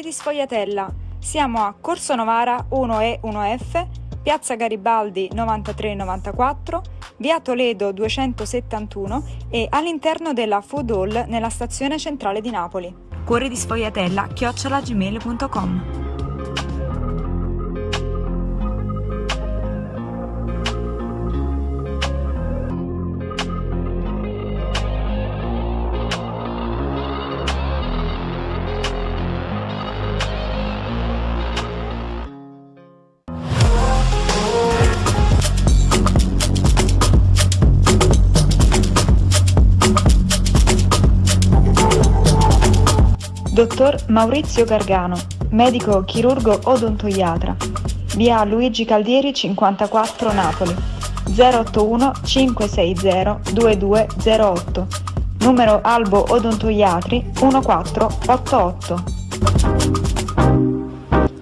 Cuori di Sfogliatella. Siamo a Corso Novara 1E 1F, Piazza Garibaldi 9394, Via Toledo 271 e all'interno della Food Hall nella stazione centrale di Napoli. Cuori di Sfogliatella chiocciolagmail.com Dottor Maurizio Gargano, medico chirurgo odontoiatra, via Luigi Caldieri 54 Napoli, 081 560 2208, numero Albo Odontoiatri 1488.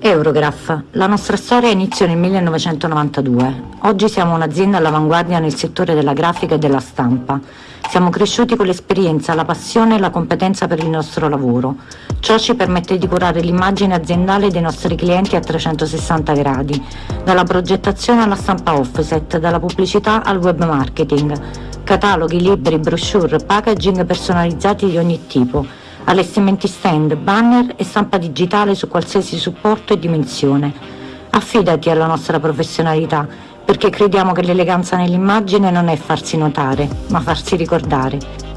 Eurograph. La nostra storia inizia nel 1992. Oggi siamo un'azienda all'avanguardia nel settore della grafica e della stampa. Siamo cresciuti con l'esperienza, la passione e la competenza per il nostro lavoro. Ciò ci permette di curare l'immagine aziendale dei nostri clienti a 360 gradi, dalla progettazione alla stampa offset, dalla pubblicità al web marketing, cataloghi, libri, brochure, packaging personalizzati di ogni tipo, allestimenti stand, banner e stampa digitale su qualsiasi supporto e dimensione. Affidati alla nostra professionalità perché crediamo che l'eleganza nell'immagine non è farsi notare, ma farsi ricordare.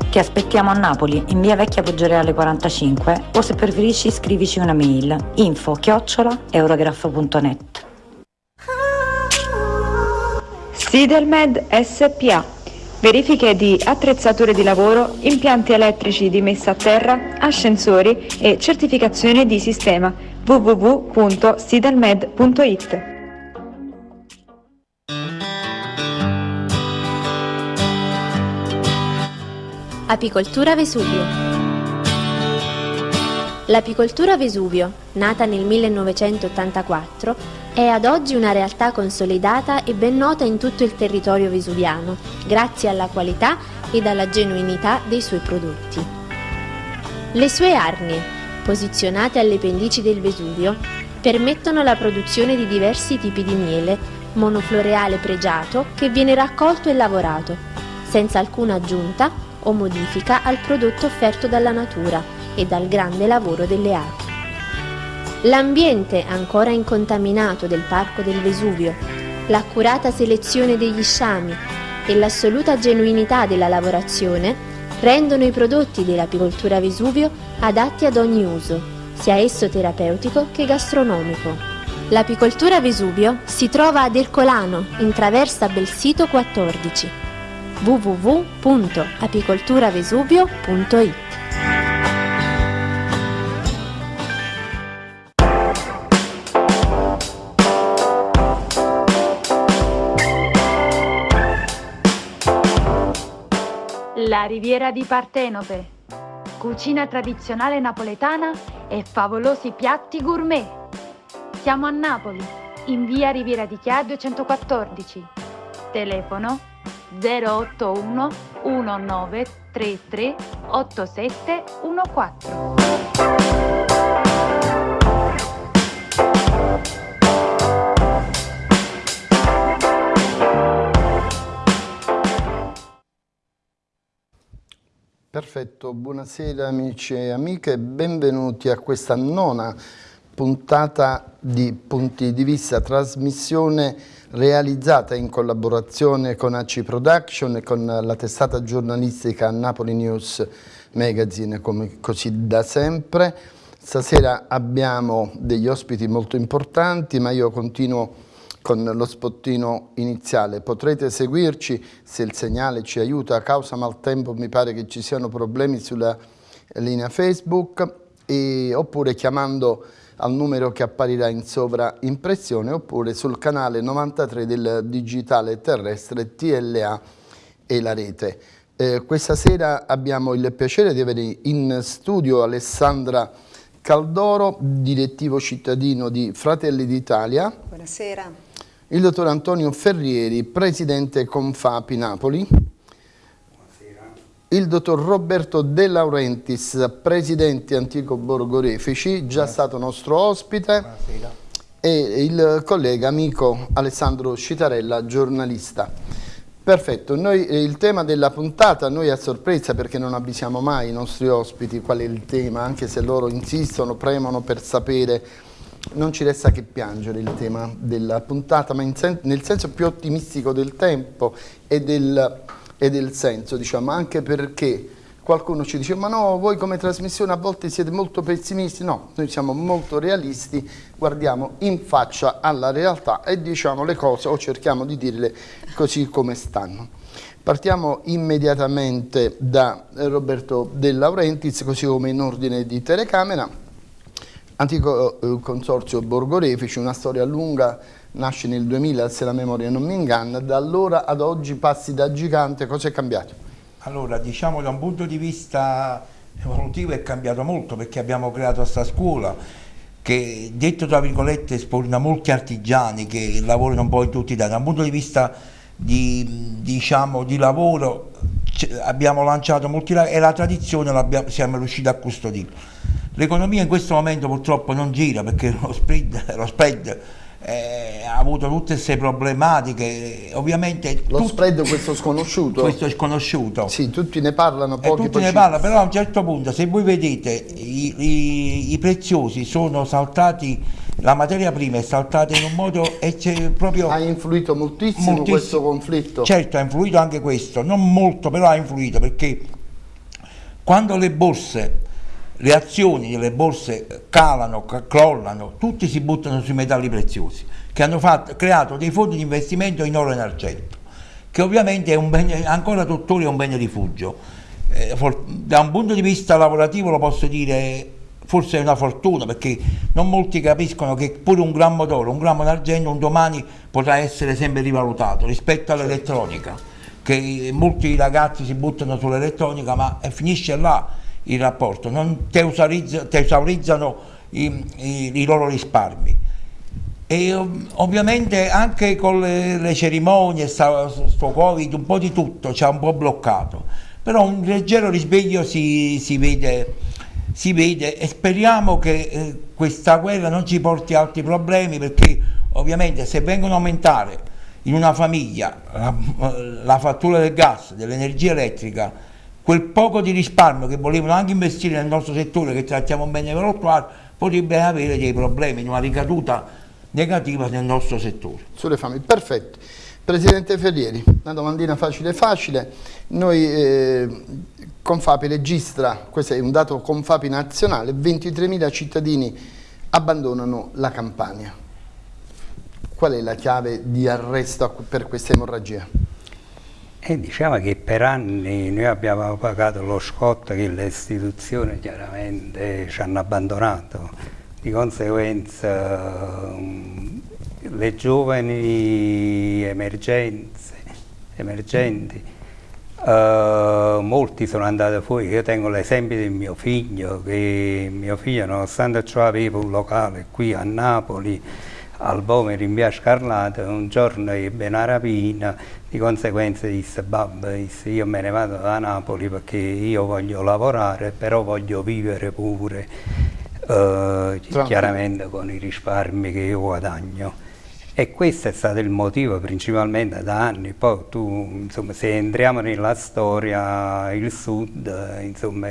Ti aspettiamo a Napoli, in via Vecchia Poggioreale 45 o se preferisci scrivici una mail. Info chiocciola eurograph.net Sidelmed SPA Verifiche di attrezzature di lavoro, impianti elettrici di messa a terra, ascensori e certificazione di sistema. www.sidelmed.it Apicoltura Vesuvio L'apicoltura Vesuvio, nata nel 1984, è ad oggi una realtà consolidata e ben nota in tutto il territorio vesuviano, grazie alla qualità ed alla genuinità dei suoi prodotti. Le sue arnie, posizionate alle pendici del Vesuvio, permettono la produzione di diversi tipi di miele, monofloreale pregiato che viene raccolto e lavorato, senza alcuna aggiunta o modifica al prodotto offerto dalla natura e dal grande lavoro delle api. L'ambiente ancora incontaminato del Parco del Vesuvio, l'accurata selezione degli sciami e l'assoluta genuinità della lavorazione rendono i prodotti dell'apicoltura Vesuvio adatti ad ogni uso, sia esso terapeutico che gastronomico. L'apicoltura Vesuvio si trova ad Ercolano, in traversa Belsito 14 www.apicolturavesuvio.it La Riviera di Partenope, cucina tradizionale napoletana e favolosi piatti gourmet. Siamo a Napoli, in via Riviera di Chia 214. Telefono 081 1933 8714. Perfetto, buonasera amici e amiche, benvenuti a questa nona puntata di Punti di Vista, trasmissione realizzata in collaborazione con AC Production e con la testata giornalistica Napoli News Magazine, come così da sempre. Stasera abbiamo degli ospiti molto importanti, ma io continuo con lo spottino iniziale. Potrete seguirci se il segnale ci aiuta, a causa maltempo mi pare che ci siano problemi sulla linea Facebook, e, oppure chiamando al numero che apparirà in sovraimpressione oppure sul canale 93 del digitale terrestre TLA e la rete. Eh, questa sera abbiamo il piacere di avere in studio Alessandra Caldoro, direttivo cittadino di Fratelli d'Italia. Buonasera. Il dottor Antonio Ferrieri, presidente Confapi Napoli. Il dottor Roberto De Laurentiis, presidente antico Borgorefici, già stato nostro ospite, Buonasera. e il collega amico Alessandro Citarella, giornalista. Perfetto, noi, eh, il tema della puntata noi a sorpresa perché non avvisiamo mai i nostri ospiti qual è il tema, anche se loro insistono, premono per sapere, non ci resta che piangere il tema della puntata, ma sen nel senso più ottimistico del tempo e del e del senso, diciamo, anche perché qualcuno ci dice ma no, voi come trasmissione a volte siete molto pessimisti, no, noi siamo molto realisti, guardiamo in faccia alla realtà e diciamo le cose o cerchiamo di dirle così come stanno. Partiamo immediatamente da Roberto De Laurentiis, così come in ordine di telecamera, antico eh, consorzio Borgorefici, una storia lunga nasce nel 2000 se la memoria non mi inganna, da allora ad oggi passi da gigante, cosa è cambiato? Allora diciamo da un punto di vista evolutivo è cambiato molto perché abbiamo creato questa scuola che detto tra virgolette sporna molti artigiani che lavorano un po' in tutti i dati, da un punto di vista di, diciamo, di lavoro abbiamo lanciato molti e la tradizione siamo riusciti a custodire. L'economia in questo momento purtroppo non gira perché lo spread, lo spread eh, ha avuto tutte queste problematiche, ovviamente... Lo tutti, spread questo sconosciuto? Questo è sconosciuto. Sì, tutti ne parlano, pochi eh, Tutti ne parlano, però a un certo punto, se voi vedete, i, i, i preziosi sono saltati, la materia prima è saltata in un modo e c'è proprio... Ha influito moltissimo, moltissimo questo conflitto? Certo, ha influito anche questo, non molto, però ha influito, perché quando le borse le azioni delle borse calano, crollano, tutti si buttano sui metalli preziosi, che hanno fatto, creato dei fondi di investimento in oro e in argento, che ovviamente bene, ancora tuttora è un bene rifugio. Eh, for, da un punto di vista lavorativo lo posso dire forse è una fortuna perché non molti capiscono che pure un grammo d'oro, un grammo d'argento un domani potrà essere sempre rivalutato rispetto all'elettronica, che molti ragazzi si buttano sull'elettronica ma finisce là il rapporto, non tesaurizzano i, i, i loro risparmi. E ovviamente anche con le, le cerimonie, sto, sto Covid, un po' di tutto ci ha un po' bloccato, però un leggero risveglio si, si, vede, si vede, e speriamo che eh, questa guerra non ci porti altri problemi perché ovviamente se vengono a aumentare in una famiglia la, la fattura del gas, dell'energia elettrica, quel poco di risparmio che volevano anche investire nel nostro settore che trattiamo bene per l'attuale potrebbe avere dei problemi, una ricaduta negativa nel nostro settore. Sulle famiglie, perfetto. Presidente Ferrieri, una domandina facile facile, noi eh, Confapi registra, questo è un dato Confapi nazionale, 23.000 cittadini abbandonano la Campania. Qual è la chiave di arresto per questa emorragia? E diciamo che per anni noi abbiamo pagato lo scotto che le istituzioni chiaramente ci hanno abbandonato. Di conseguenza um, le giovani emergenze, emergenti, uh, molti sono andati fuori. Io tengo l'esempio del mio figlio, che mio figlio nonostante ciò aveva un locale qui a Napoli, al Vomero in via Scarlata, un giorno ebbe una rapina, di conseguenza disse babbo, disse, io me ne vado da Napoli perché io voglio lavorare, però voglio vivere pure, eh, chiaramente con i risparmi che io guadagno. E questo è stato il motivo principalmente da anni, poi tu, insomma, se entriamo nella storia, il sud, insomma,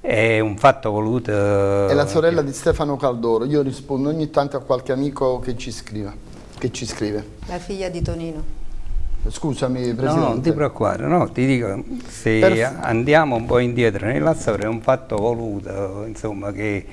è un fatto voluto... È la sorella di Stefano Caldoro, io rispondo ogni tanto a qualche amico che ci, scrive, che ci scrive. La figlia di Tonino. Scusami Presidente. No, non ti preoccupare, no, ti dico, se per... andiamo un po' indietro nella storia è un fatto voluto, insomma, che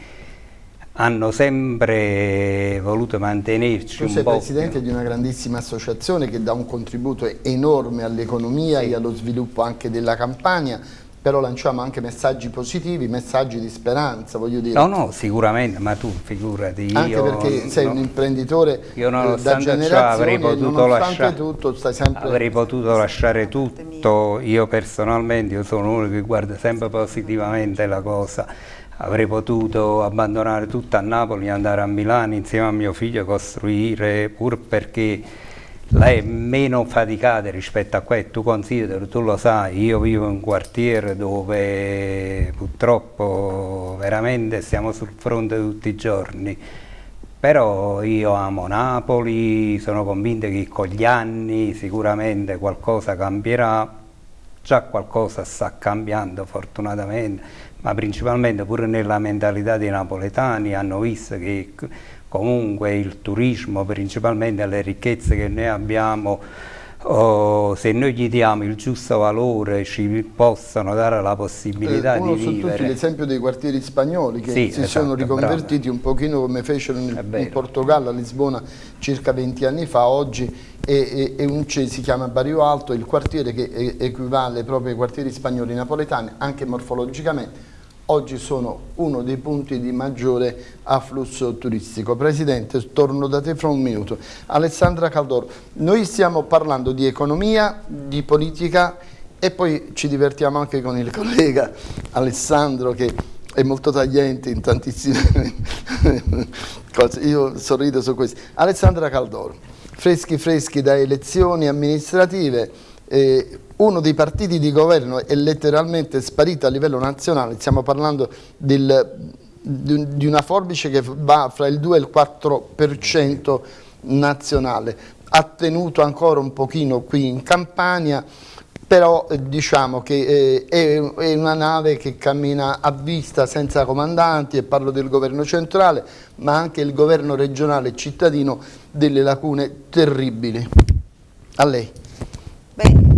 hanno sempre voluto mantenerci tu un po'. Tu sei presidente di una grandissima associazione che dà un contributo enorme all'economia sì. e allo sviluppo anche della Campania, però lanciamo anche messaggi positivi, messaggi di speranza, voglio dire. No, no, sicuramente, ma tu figurati. Anche io, perché sei no, un imprenditore io eh, da generazione avrei potuto lasciare, tutto, stai sempre... Avrei potuto lasciare tutto, io personalmente, io sono uno che guarda sempre positivamente la cosa, avrei potuto abbandonare tutto a Napoli, andare a Milano insieme a mio figlio, costruire, pur perché lei è meno faticata rispetto a questo, tu consideri, tu lo sai, io vivo in un quartiere dove purtroppo veramente stiamo sul fronte tutti i giorni, però io amo Napoli, sono convinto che con gli anni sicuramente qualcosa cambierà, già qualcosa sta cambiando fortunatamente, ma principalmente pure nella mentalità dei napoletani hanno visto che comunque il turismo, principalmente le ricchezze che noi abbiamo, oh, se noi gli diamo il giusto valore ci possono dare la possibilità eh, di vivere. tutti l'esempio dei quartieri spagnoli che sì, si esatto, sono riconvertiti bravo. un pochino come fecero in, in, Portogallo, a Lisbona circa 20 anni fa, oggi è, è, è un, si chiama Barrio Alto, il quartiere che equivale proprio ai quartieri spagnoli napoletani, anche morfologicamente, oggi sono uno dei punti di maggiore afflusso turistico. Presidente, torno da te fra un minuto. Alessandra Caldoro, noi stiamo parlando di economia, di politica e poi ci divertiamo anche con il collega Alessandro che è molto tagliente in tantissime cose, io sorrido su questo. Alessandra Caldoro, freschi freschi da elezioni amministrative, eh, uno dei partiti di governo è letteralmente sparito a livello nazionale, stiamo parlando del, di una forbice che va fra il 2 e il 4% nazionale, ha tenuto ancora un pochino qui in Campania, però eh, diciamo che eh, è, è, una nave che cammina a vista senza comandanti e parlo del governo centrale ma anche il governo regionale cittadino delle lacune terribili. A lei. Beh,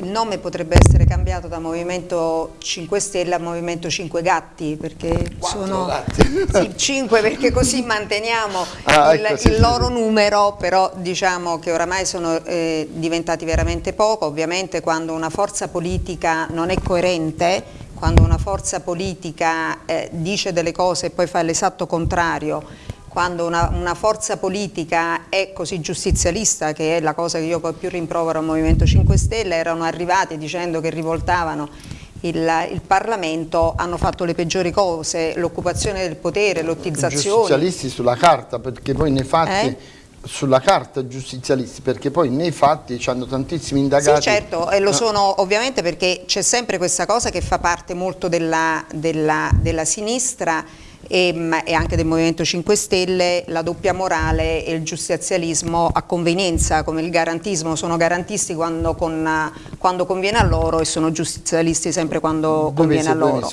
il nome potrebbe essere cambiato da Movimento 5 Stelle a Movimento 5 Gatti perché Quattro sono gatti. sì, 5 perché così manteniamo ah, il, ecco, sì, il sì, loro numero però diciamo che oramai sono eh, diventati veramente poco ovviamente quando una forza politica non è coerente quando una forza politica eh, dice delle cose e poi fa l'esatto contrario quando una, una, forza politica è così giustizialista, che è la cosa che io poi più rimprovero al Movimento 5 Stelle, erano arrivati dicendo che rivoltavano il, il Parlamento, hanno fatto le peggiori cose, l'occupazione del potere, lottizzazione. Giustizialisti sulla carta, perché poi nei fatti... Eh? sulla carta giustizialisti perché poi nei fatti hanno tantissimi indagati sì certo e lo sono ovviamente perché c'è sempre questa cosa che fa parte molto della, della, della sinistra e, e, anche del Movimento 5 Stelle, la doppia morale e il giustizialismo a convenienza, come il garantismo, sono garantisti quando, con, quando conviene a loro e sono giustizialisti sempre quando conviene a loro.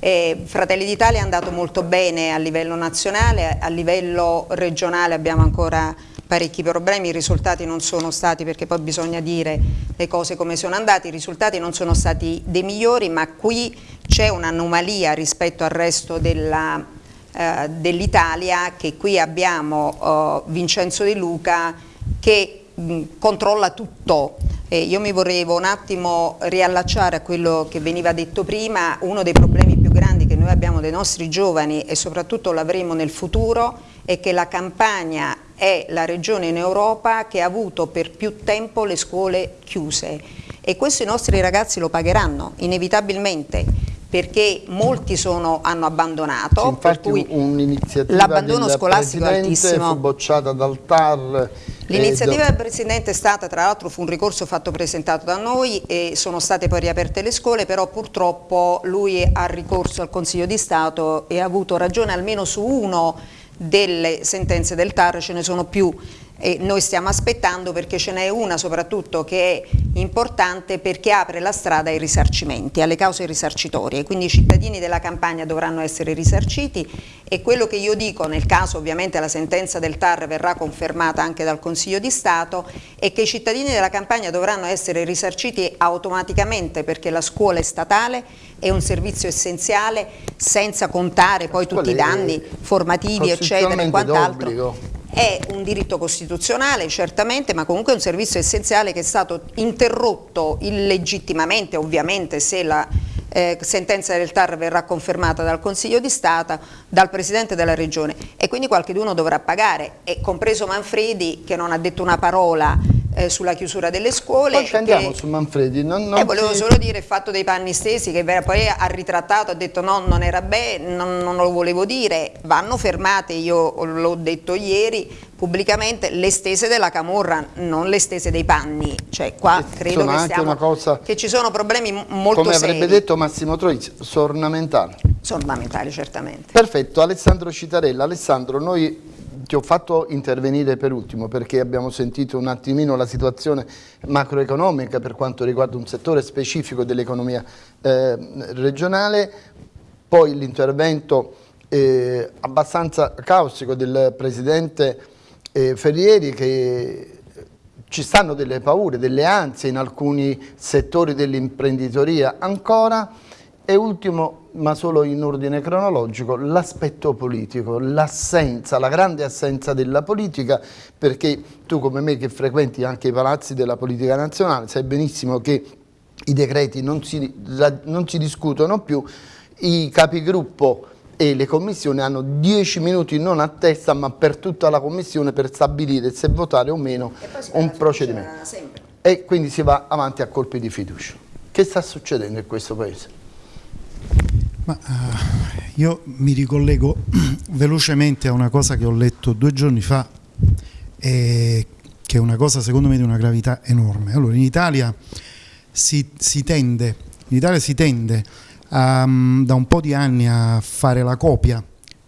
E Fratelli d'Italia è andato molto bene a livello nazionale, a livello regionale abbiamo ancora parecchi problemi, i risultati non sono stati, perché poi bisogna dire le cose come sono andate, i risultati non sono stati dei migliori, ma qui c'è un'anomalia rispetto al resto eh, dell'Italia, che qui abbiamo eh, Vincenzo De Luca che mh, controlla tutto. Eh, io mi vorrevo un attimo riallacciare a quello che veniva detto prima, uno dei problemi più grandi che noi abbiamo dei nostri giovani e soprattutto l'avremo nel futuro è che la campagna è la regione in Europa che ha avuto per più tempo le scuole chiuse. E questo i nostri ragazzi lo pagheranno inevitabilmente perché molti sono, hanno abbandonato, sì, infatti un'iniziativa l'abbandono scolastico è altissimo. fu bocciata dal TAR. L'iniziativa del Presidente è stata, tra l'altro fu un ricorso fatto presentato da noi e sono state poi riaperte le scuole, però purtroppo lui ha ricorso al Consiglio di Stato e ha avuto ragione almeno su uno delle sentenze del TAR, ce ne sono più e noi stiamo aspettando perché ce n'è una soprattutto che è importante perché apre la strada ai risarcimenti, alle cause risarcitorie, quindi i cittadini della campagna dovranno essere risarciti e quello che io dico nel caso ovviamente la sentenza del TAR verrà confermata anche dal Consiglio di Stato è che i cittadini della campagna dovranno essere risarciti automaticamente perché la scuola è statale, è un servizio essenziale senza contare poi tutti i danni formativi eccetera e quant'altro. è un diritto costituzionale certamente ma comunque è un servizio essenziale che è stato interrotto illegittimamente ovviamente se la eh, sentenza del TAR verrà confermata dal Consiglio di Stato, dal Presidente della Regione. E quindi qualcuno dovrà pagare, e compreso Manfredi che non ha detto una parola eh, sulla chiusura delle scuole. Poi andiamo che, su Manfredi. Non, non eh, volevo solo dire il fatto dei panni stesi che poi ha ritrattato, ha detto no, non era bene, non, non lo volevo dire, vanno fermate, io l'ho detto ieri, pubblicamente le stese della Camorra, non le stese dei panni, cioè qua credo che, stiamo, cosa, che, ci sono problemi molto come seri. Come avrebbe detto Massimo Troisi, sono ornamentali. Sono ornamentali certamente. Perfetto, Alessandro Citarella, Alessandro noi ti ho fatto intervenire per ultimo perché abbiamo sentito un attimino la situazione macroeconomica per quanto riguarda un settore specifico dell'economia eh, regionale, poi l'intervento eh, abbastanza caustico del Presidente eh, Ferrieri che ci stanno delle paure, delle ansie in alcuni settori dell'imprenditoria ancora. E ultimo, ma solo in ordine cronologico, l'aspetto politico, l'assenza, la grande assenza della politica, perché tu come me che frequenti anche i palazzi della politica nazionale sai benissimo che i decreti non si, non si discutono più, i capigruppo e le commissioni hanno 10 minuti non a testa ma per tutta la commissione per stabilire se votare o meno un procedimento. E quindi si va avanti a colpi di fiducia. Che sta succedendo in questo Paese? Ma, uh, io mi ricollego velocemente a una cosa che ho letto due giorni fa, e che è una cosa secondo me di una gravità enorme. Allora, in Italia si, si tende, in Italia si tende a, um, da un po' di anni a fare la copia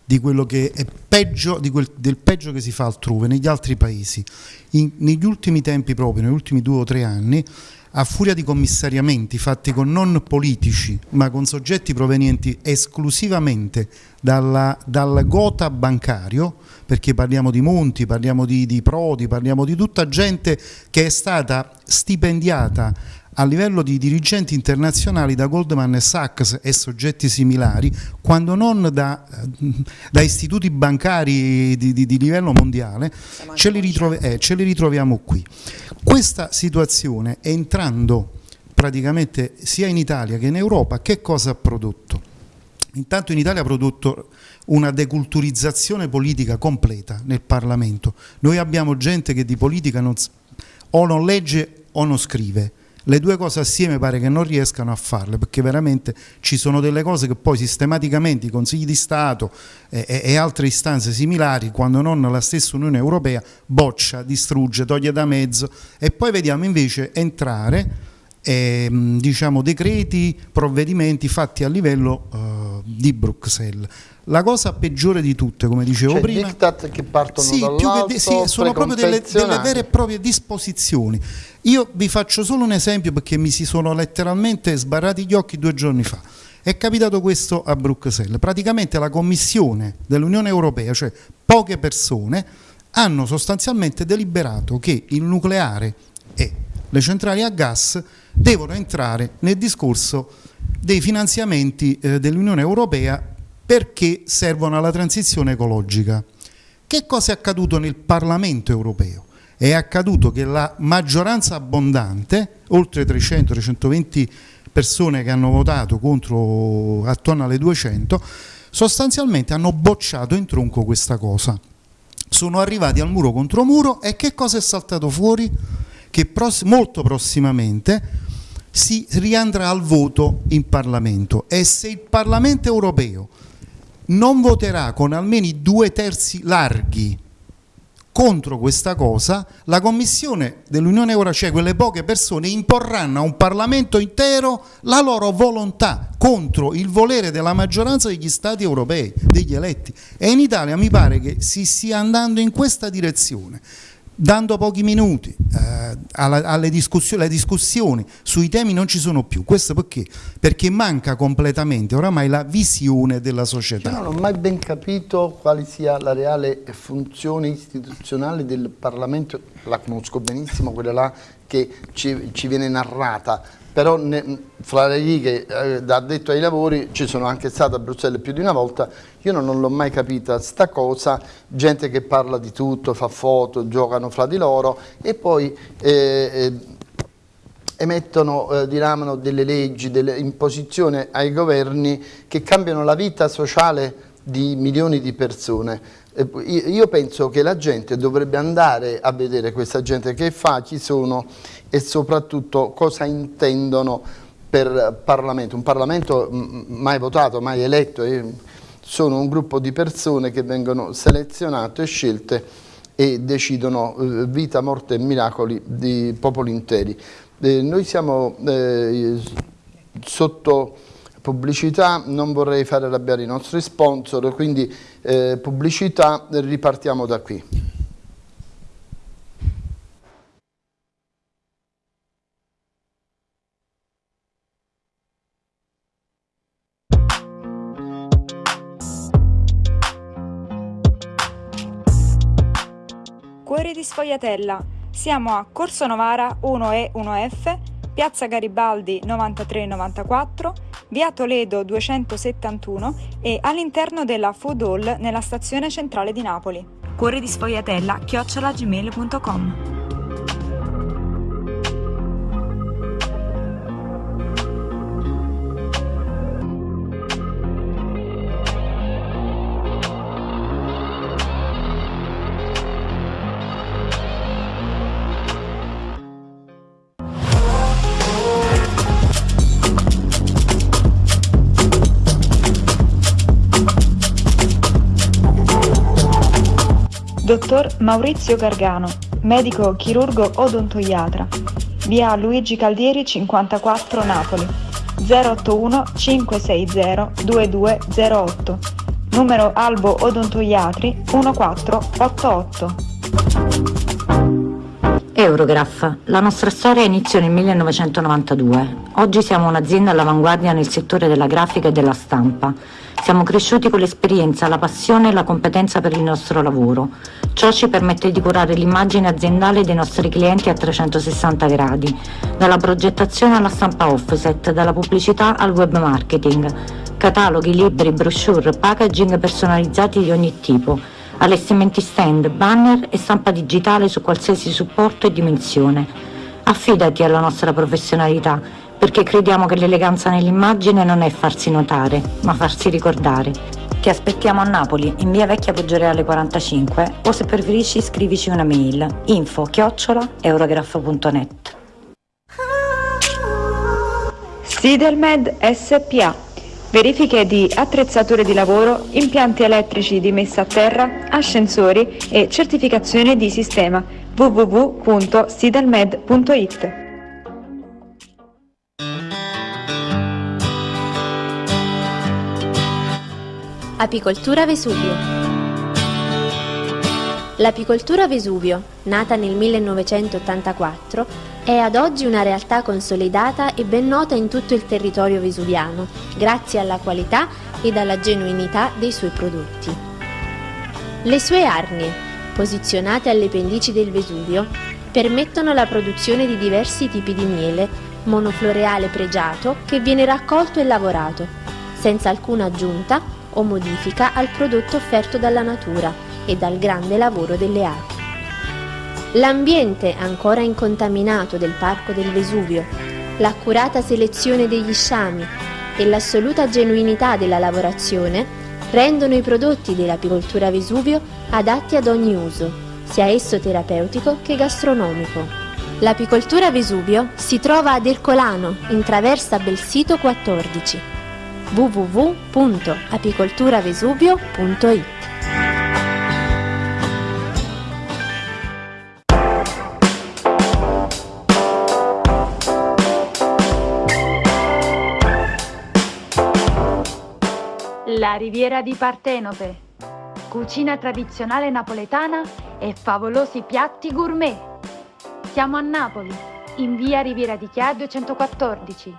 di quello che è peggio, quel, del peggio che si fa altrove, negli altri paesi. In, negli ultimi tempi proprio, negli ultimi due o tre anni, a furia di commissariamenti fatti con non politici ma con soggetti provenienti esclusivamente dalla, dal gota bancario, perché parliamo di Monti, parliamo di, di Prodi, parliamo di tutta gente che è stata stipendiata a livello di dirigenti internazionali da Goldman Sachs e soggetti similari, quando non da, da istituti bancari di, di, di livello mondiale, ce li, eh, ce li ritroviamo qui. Questa situazione entrando praticamente sia in Italia che in Europa, che cosa ha prodotto? Intanto in Italia ha prodotto una deculturizzazione politica completa nel Parlamento. Noi abbiamo gente che di politica non, o non legge o non scrive le due cose assieme pare che non riescano a farle perché veramente ci sono delle cose che poi sistematicamente i consigli di Stato e, e, e altre istanze similari quando non la stessa Unione Europea boccia, distrugge, toglie da mezzo e poi vediamo invece entrare eh, diciamo, decreti, provvedimenti fatti a livello eh, di Bruxelles. La cosa peggiore di tutte, come dicevo cioè, prima, diktat che partono sì, dall'alto, sì, sono proprio delle, delle, vere e proprie disposizioni. Io vi faccio solo un esempio perché mi si sono letteralmente sbarrati gli occhi due giorni fa. È capitato questo a Bruxelles. Praticamente la Commissione dell'Unione Europea, cioè poche persone, hanno sostanzialmente deliberato che il nucleare e le centrali a gas devono entrare nel discorso dei finanziamenti eh, dell'Unione Europea perché servono alla transizione ecologica. Che cosa è accaduto nel Parlamento europeo? È accaduto che la maggioranza abbondante, oltre 300-320 persone che hanno votato contro attorno alle 200, sostanzialmente hanno bocciato in tronco questa cosa. Sono arrivati al muro contro muro e che cosa è saltato fuori? Che pross molto prossimamente si riandrà al voto in Parlamento e se il Parlamento europeo non voterà con almeno due terzi larghi contro questa cosa, la Commissione dell'Unione Europea, cioè quelle poche persone, imporranno a un Parlamento intero la loro volontà contro il volere della maggioranza degli Stati europei, degli eletti. E in Italia mi pare che si stia andando in questa direzione dando pochi minuti eh, alla, alle discussioni, le discussioni sui temi non ci sono più. Questo perché? Perché manca completamente oramai la visione della società. Io non ho mai ben capito quale sia la reale funzione istituzionale del Parlamento, la conosco benissimo, quella là che ci, ci viene narrata però ne, fra le righe eh, da addetto ai lavori ci sono anche stato a Bruxelles più di una volta, io non, non l'ho mai capita sta cosa, gente che parla di tutto, fa foto, giocano fra di loro e poi eh, eh, emettono, eh, diramano delle leggi, delle imposizioni ai governi che cambiano la vita sociale di milioni di persone. Io penso che la gente dovrebbe andare a vedere questa gente che fa, chi sono e soprattutto cosa intendono per Parlamento. Un Parlamento mai votato, mai eletto, sono un gruppo di persone che vengono selezionate e scelte e decidono eh, vita, morte e miracoli di popoli interi. Eh, noi siamo eh, sotto pubblicità, non vorrei fare arrabbiare i nostri sponsor, quindi pubblicità, ripartiamo da qui. Cuore di Sfogliatella. Siamo a Corso Novara 1E 1F, Piazza Garibaldi 9394, Via Toledo 271 e all'interno della Food Hall nella stazione centrale di Napoli. Cuore di Sfogliatella chiocciolagmail.com Dottor Maurizio Gargano, medico chirurgo odontoiatra, via Luigi Caldieri 54 Napoli, 081 560 2208, numero Albo Odontoiatri 1488. Eurograph. La nostra storia iniziò nel 1992. Oggi siamo un'azienda all'avanguardia nel settore della grafica e della stampa. Siamo cresciuti con l'esperienza, la passione e la competenza per il nostro lavoro. Ciò ci permette di curare l'immagine aziendale dei nostri clienti a 360 gradi, dalla progettazione alla stampa offset, dalla pubblicità al web marketing, cataloghi, libri, brochure, packaging personalizzati di ogni tipo, allestimenti stand, banner e stampa digitale su qualsiasi supporto e dimensione. Affidati alla nostra professionalità perché crediamo che l'eleganza nell'immagine non è farsi notare, ma farsi ricordare. Ti aspettiamo a Napoli, in via Vecchia Poggioreale 45 o se preferisci scrivici una mail info chiocciola eurograph.net Sidelmed SPA Verifiche di attrezzature di lavoro, impianti elettrici di messa a terra, ascensori e certificazione di sistema www.sidelmed.it Apicoltura Vesuvio L'apicoltura Vesuvio, nata nel 1984, è ad oggi una realtà consolidata e ben nota in tutto il territorio vesuviano, grazie alla qualità ed alla genuinità dei suoi prodotti. Le sue arnie, posizionate alle pendici del Vesuvio, permettono la produzione di diversi tipi di miele, monofloreale pregiato che viene raccolto e lavorato, senza alcuna aggiunta o modifica al prodotto offerto dalla natura e dal grande lavoro delle api. L'ambiente ancora incontaminato del Parco del Vesuvio, l'accurata selezione degli sciami e l'assoluta genuinità della lavorazione rendono i prodotti dell'apicoltura Vesuvio adatti ad ogni uso, sia esso terapeutico che gastronomico. L'apicoltura Vesuvio si trova ad Ercolano, in traversa Belsito 14 www.apicolturavesuvio.it La Riviera di Partenope. Cucina tradizionale napoletana e favolosi piatti gourmet. Siamo a Napoli, in via Riviera di Chia 214.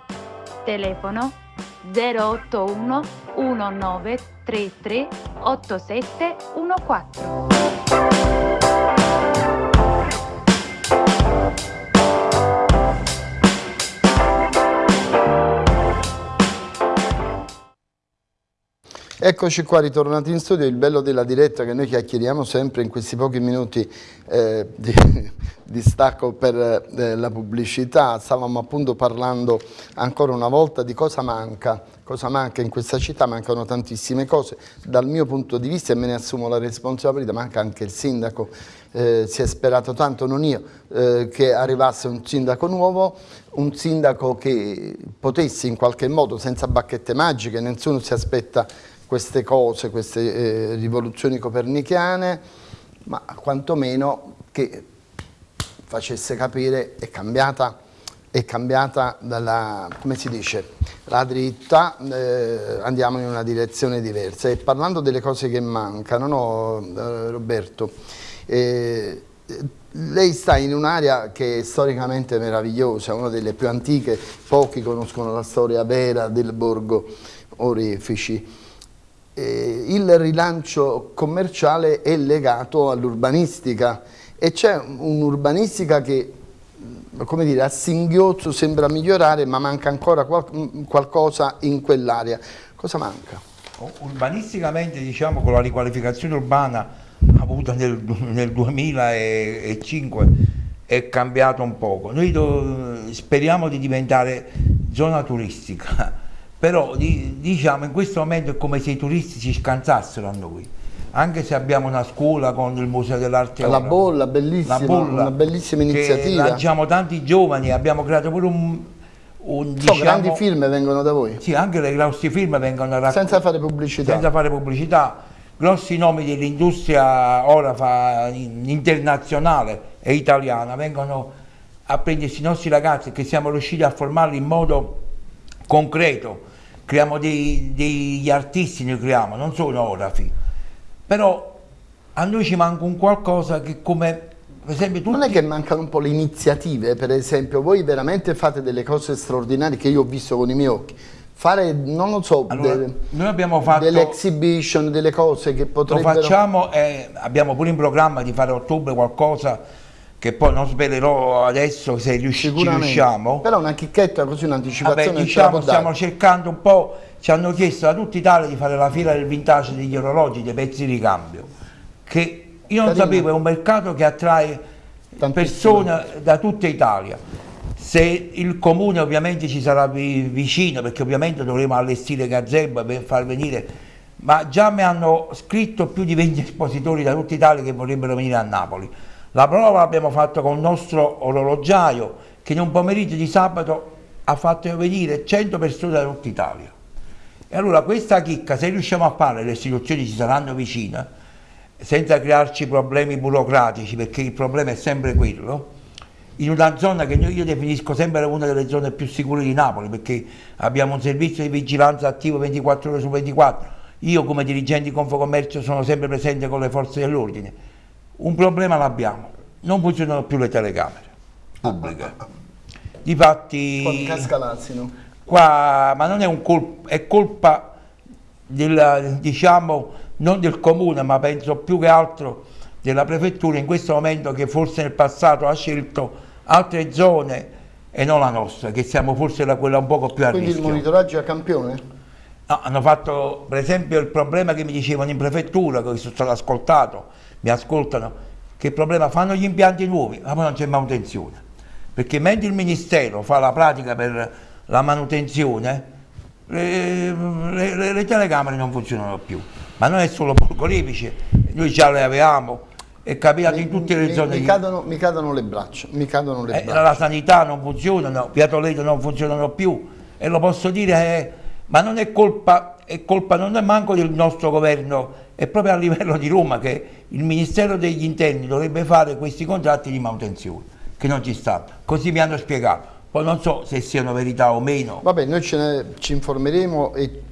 Telefono 081 1933 8714. Eccoci qua ritornati in studio, il bello della diretta che noi chiacchieriamo sempre in questi pochi minuti eh, di, di, stacco per eh, la pubblicità, stavamo appunto parlando ancora una volta di cosa manca, cosa manca in questa città, mancano tantissime cose, dal mio punto di vista e me ne assumo la responsabilità, manca anche il sindaco, eh, si è sperato tanto, non io, eh, che arrivasse un sindaco nuovo, un sindaco che potesse in qualche modo, senza bacchette magiche, nessuno si aspetta queste cose, queste eh, rivoluzioni copernicane, ma quantomeno che facesse capire è cambiata, è cambiata dalla, come si dice, la dritta, eh, andiamo in una direzione diversa. E parlando delle cose che mancano, no, eh, Roberto, eh, lei sta in un'area che è storicamente meravigliosa, una delle più antiche, pochi conoscono la storia vera del borgo Orefici. Eh, il rilancio commerciale è legato all'urbanistica e c'è un'urbanistica che come dire, a singhiozzo sembra migliorare ma manca ancora qual qualcosa in quell'area. Cosa manca? Urbanisticamente diciamo con la riqualificazione urbana avuta nel, nel 2005 è cambiato un poco. Noi speriamo di diventare zona turistica, però di, diciamo in questo momento è come se i turisti si scansassero a noi. Anche se abbiamo una scuola con il Museo dell'Arte La Bolla, bellissima, la bolla, una bellissima iniziativa. Lanciamo tanti giovani, abbiamo creato pure un, un, diciamo, grandi film vengono da voi? Sì, anche i grossi film vengono da Senza fare pubblicità. Senza fare pubblicità grossi nomi dell'industria orafa internazionale e italiana vengono a prendersi i nostri ragazzi che siamo riusciti a formarli in modo concreto, creiamo dei, degli artisti, ne creiamo, non sono orafi, però a noi ci manca un qualcosa che come per esempio tutti... Non è che mancano un po' le iniziative, per esempio voi veramente fate delle cose straordinarie che io ho visto con i miei occhi, fare, non lo so, allora, delle, noi abbiamo fatto delle exhibition, delle cose che potrebbero... Lo facciamo e abbiamo pure in programma di fare a ottobre qualcosa che poi non svelerò adesso se riusci riusciamo. Però una chicchetta così, un'anticipazione Vabbè, diciamo, stiamo cercando un po', ci hanno chiesto da tutta Italia di fare la fila del vintage degli orologi, dei pezzi di cambio, che io non Carino. sapevo, è un mercato che attrae persone da tutta Italia se il comune ovviamente ci sarà vicino, perché ovviamente dovremo allestire gazebo per far venire, ma già mi hanno scritto più di 20 espositori da tutta Italia che vorrebbero venire a Napoli. La prova l'abbiamo fatta con il nostro orologiaio che in un pomeriggio di sabato ha fatto venire 100 persone da tutta Italia. E allora questa chicca, se riusciamo a fare, le istituzioni ci saranno vicine, senza crearci problemi burocratici, perché il problema è sempre quello, in una zona che io definisco sempre una delle zone più sicure di Napoli perché abbiamo un servizio di vigilanza attivo 24 ore su 24 io come dirigente di Confocommercio sono sempre presente con le forze dell'ordine un problema l'abbiamo non funzionano più le telecamere pubbliche difatti qua ma non è un colpo è colpa del, diciamo non del comune ma penso più che altro della prefettura in questo momento che forse nel passato ha scelto altre zone e non la nostra, che siamo forse la, quella un poco più a Quindi rischio. Quindi il monitoraggio a campione? No, hanno fatto per esempio il problema che mi dicevano in prefettura, che sono stato ascoltato, mi ascoltano, che problema fanno gli impianti nuovi, ma poi non c'è manutenzione. Perché mentre il Ministero fa la pratica per la manutenzione, le, le, le telecamere non funzionano più. Ma non è solo Borgolifice, noi già le avevamo, è capitato in tutte le mi, zone. Mi, cadono, mi cadono le braccia, cadono le eh, braccia. La sanità non funziona, no, Via Toledo non funzionano più e lo posso dire, eh, ma non è colpa, è colpa non è manco del nostro governo, è proprio a livello di Roma che il Ministero degli Interni dovrebbe fare questi contratti di manutenzione, che non ci stanno. Così mi hanno spiegato. Poi non so se siano verità o meno. Vabbè, noi ne, ci informeremo e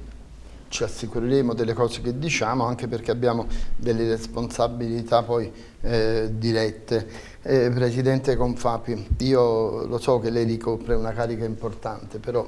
ci assicureremo delle cose che diciamo anche perché abbiamo delle responsabilità poi eh, dirette. Eh, Presidente Confapi, io lo so che lei ricopre una carica importante, però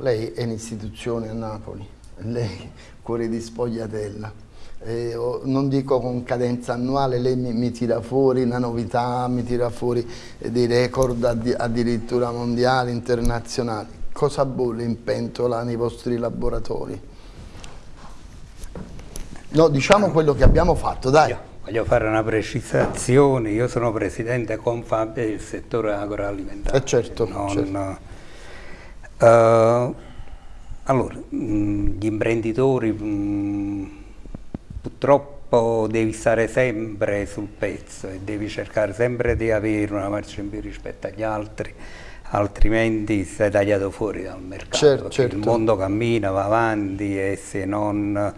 lei è un'istituzione a Napoli, lei cuore di spogliatella. Eh, non dico con cadenza annuale, lei mi, mi, tira fuori una novità, mi tira fuori dei record addi addirittura mondiali, internazionali. Cosa bolle in pentola nei vostri laboratori? No, diciamo quello che abbiamo fatto, dai. Io voglio fare una precisazione, io sono presidente Confabia del settore agroalimentare. Eh certo, non, certo. Uh, allora, mh, gli imprenditori mh, purtroppo devi stare sempre sul pezzo e devi cercare sempre di avere una marcia in più rispetto agli altri, altrimenti sei tagliato fuori dal mercato. Certo, certo. Il mondo cammina, va avanti e se non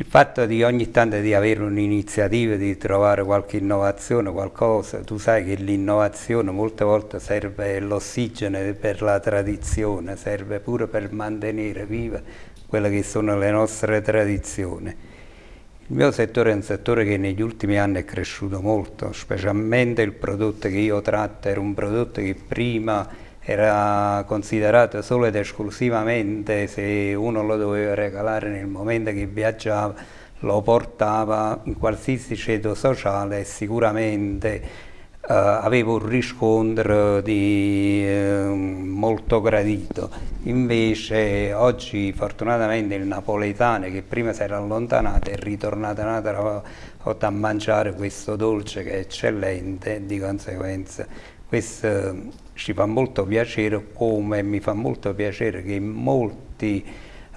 il fatto di ogni tanto di avere un'iniziativa, di trovare qualche innovazione, qualcosa, tu sai che l'innovazione molte volte serve l'ossigeno per la tradizione, serve pure per mantenere viva quelle che sono le nostre tradizioni. Il mio settore è un settore che negli ultimi anni è cresciuto molto, specialmente il prodotto che io tratto era un prodotto che prima era considerato solo ed esclusivamente se uno lo doveva regalare nel momento che viaggiava, lo portava in qualsiasi ceto sociale e sicuramente eh, aveva un riscontro di, eh, molto gradito. Invece oggi fortunatamente il napoletano che prima si era allontanato è ritornato un'altra volta a mangiare questo dolce che è eccellente e di conseguenza questo ci fa molto piacere come mi fa molto piacere che molti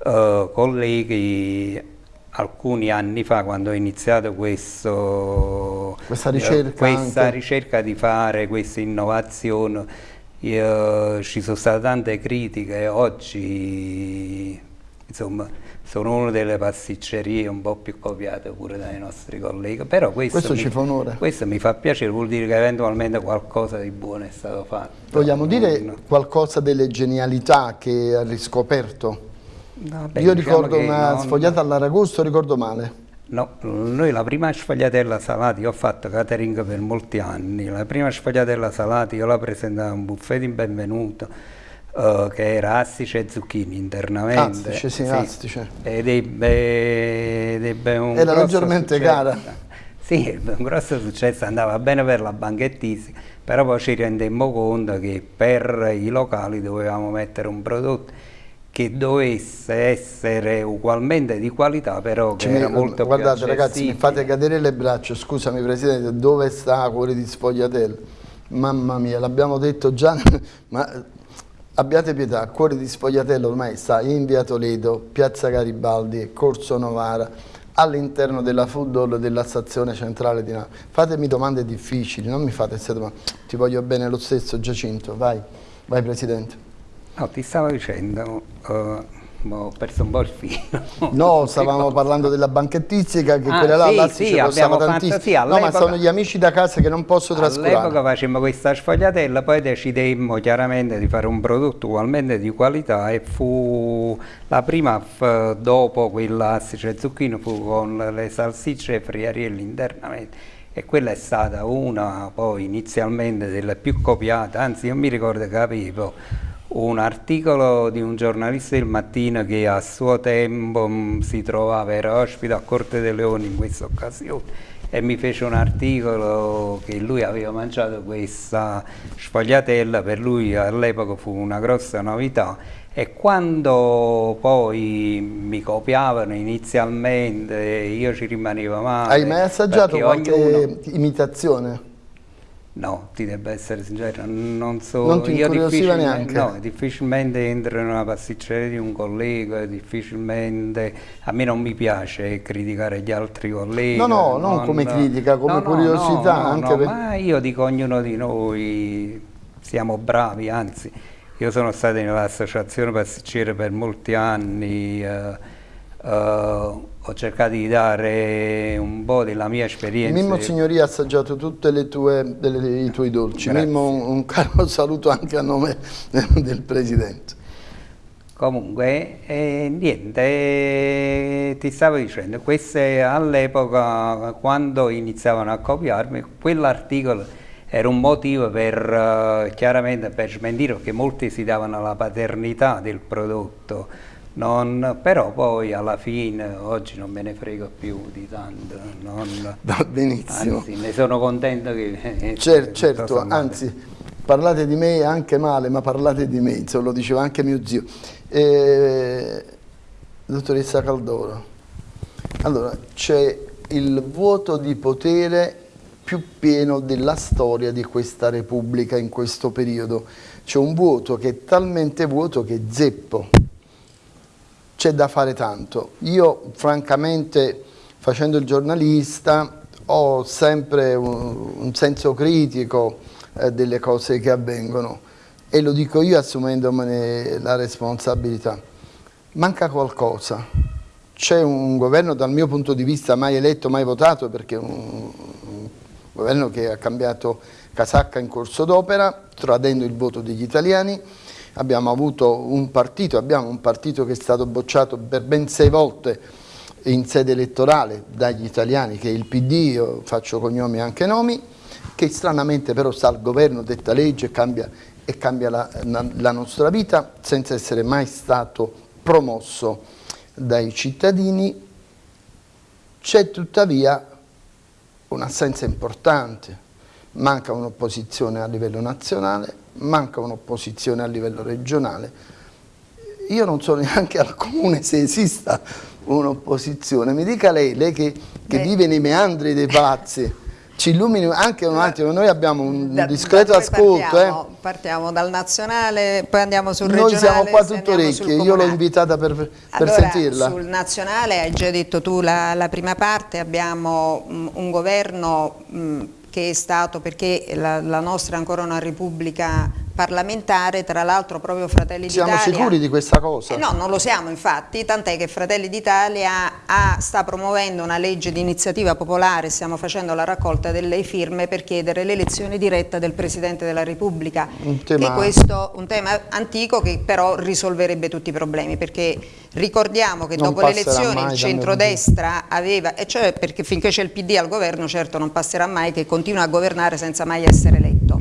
uh, colleghi alcuni anni fa quando ho iniziato questo, questa, ricerca, questa ricerca, di fare questa innovazione io, ci sono state tante critiche oggi insomma sono una delle pasticcerie un po' più copiate pure dai nostri colleghi, però questo, questo mi, ci fa onore. Questo mi fa piacere, vuol dire che eventualmente qualcosa di buono è stato fatto. Vogliamo dire qualcosa delle genialità che ha riscoperto? No, beh, Io diciamo ricordo una non... sfogliata all'aragosto, ricordo male. No, noi la prima sfogliatella salati, io ho fatto catering per molti anni, la prima sfogliatella salati io la presentavo a un buffet di benvenuto, Uh, che era astice e zucchini internamente. Astice, sì, sì. astice. Ed ebbe, ed ebbe un Era leggermente successo. cara. Sì, ebbe un grosso successo, andava bene per la banchettistica, però poi ci rendemmo conto che per i locali dovevamo mettere un prodotto che dovesse essere ugualmente di qualità, però che era molto Guardate ragazzi, mi fate cadere le braccia, scusami Presidente, dove sta Cuore di Sfogliatello? Mamma mia, l'abbiamo detto già, ma Abbiate pietà, Cuore di Sfogliatello ormai sta in via Toledo, piazza Garibaldi, Corso Novara, all'interno della food hall della stazione centrale di Napoli. Fatemi domande difficili, non mi fate queste domande. Ti voglio bene lo stesso Giacinto, vai, vai Presidente. No, ti stavo dicendo, uh, ho perso un po' il filo. No, stavamo parlando della banchettistica, che ah, quella là, sì, là sì, abbiamo fatto, sì, No, ma sono gli amici da casa che non posso trascurare. All'epoca facemmo questa sfogliatella, poi decidemmo chiaramente di fare un prodotto ugualmente di qualità e fu la prima dopo quella astice e zucchino fu con le salsicce e friarielli internamente e quella è stata una poi inizialmente delle più copiate, anzi io mi ricordo che avevo un articolo di un giornalista del mattino che a suo tempo mm, si trovava, era ospite a Corte dei Leoni in questa occasione e mi fece un articolo che lui aveva mangiato questa sfogliatella, per lui all'epoca fu una grossa novità e quando poi mi copiavano inizialmente io ci rimanevo male. Hai mai assaggiato qualche ognuno... imitazione? No, ti debba essere sincero, non so. Non ti incuriosiva neanche? No, difficilmente entro in una pasticceria di un collega, difficilmente. A me non mi piace criticare gli altri colleghi. No, no, non, non come critica, come no, curiosità. No, anche per... ma io dico ognuno di noi siamo bravi, anzi, io sono stato nell'associazione pasticcere per molti anni. Uh, uh, ho cercato di dare un po' della mia esperienza. Mimmo Signoria ha assaggiato tutti i tuoi dolci. Grazie. Mimmo un, un caro saluto anche a nome del Presidente. Comunque, eh, niente, eh, ti stavo dicendo, queste all'epoca, quando iniziavano a copiarmi, quell'articolo era un motivo per, eh, chiaramente, per smentire, perché molti si davano la paternità del prodotto, non, però poi alla fine oggi non me ne frego più di tanto. Non, Va benissimo. Anzi, ne sono contento che... Cer certo, anzi, parlate di me anche male, ma parlate di me, insomma, lo diceva anche mio zio. Eh, dottoressa Caldoro, allora, c'è il vuoto di potere più pieno della storia di questa Repubblica in questo periodo. C'è un vuoto che è talmente vuoto che Zeppo, c'è da fare tanto. Io francamente facendo il giornalista ho sempre un, un senso critico eh, delle cose che avvengono e lo dico io assumendomene la responsabilità. Manca qualcosa, c'è un governo dal mio punto di vista mai eletto, mai votato perché è un, un governo che ha cambiato casacca in corso d'opera tradendo il voto degli italiani abbiamo avuto un partito, abbiamo un partito che è stato bocciato per ben sei volte in sede elettorale dagli italiani che è il PD, io faccio cognomi e anche nomi, che stranamente però sta al governo, detta legge e cambia, e cambia la, la nostra vita senza essere mai stato promosso dai cittadini, c'è tuttavia un'assenza importante, manca un'opposizione a livello nazionale, manca un'opposizione a livello regionale. Io non so neanche al comune se esista un'opposizione. Mi dica lei, lei che, che vive nei meandri dei palazzi, ci illumini anche un attimo, noi abbiamo un da, discreto da ascolto. Partiamo, eh. partiamo, dal nazionale, poi andiamo sul noi regionale. Noi siamo qua tutto orecchie, io l'ho invitata per, per allora, sentirla. Sul nazionale, hai già detto tu la, la prima parte, abbiamo um, un governo... Um, che è stato, perché la, la nostra è ancora una repubblica parlamentare, tra l'altro proprio Fratelli d'Italia... Siamo sicuri di questa cosa? Eh no, non lo siamo infatti, tant'è che Fratelli d'Italia sta promuovendo una legge di iniziativa popolare, stiamo facendo la raccolta delle firme per chiedere l'elezione diretta del Presidente della Repubblica. Un tema... Che questo un tema antico che però risolverebbe tutti i problemi, perché ricordiamo che non dopo le elezioni il centrodestra aveva, e cioè perché finché c'è il PD al governo certo non passerà mai che continua a governare senza mai essere eletto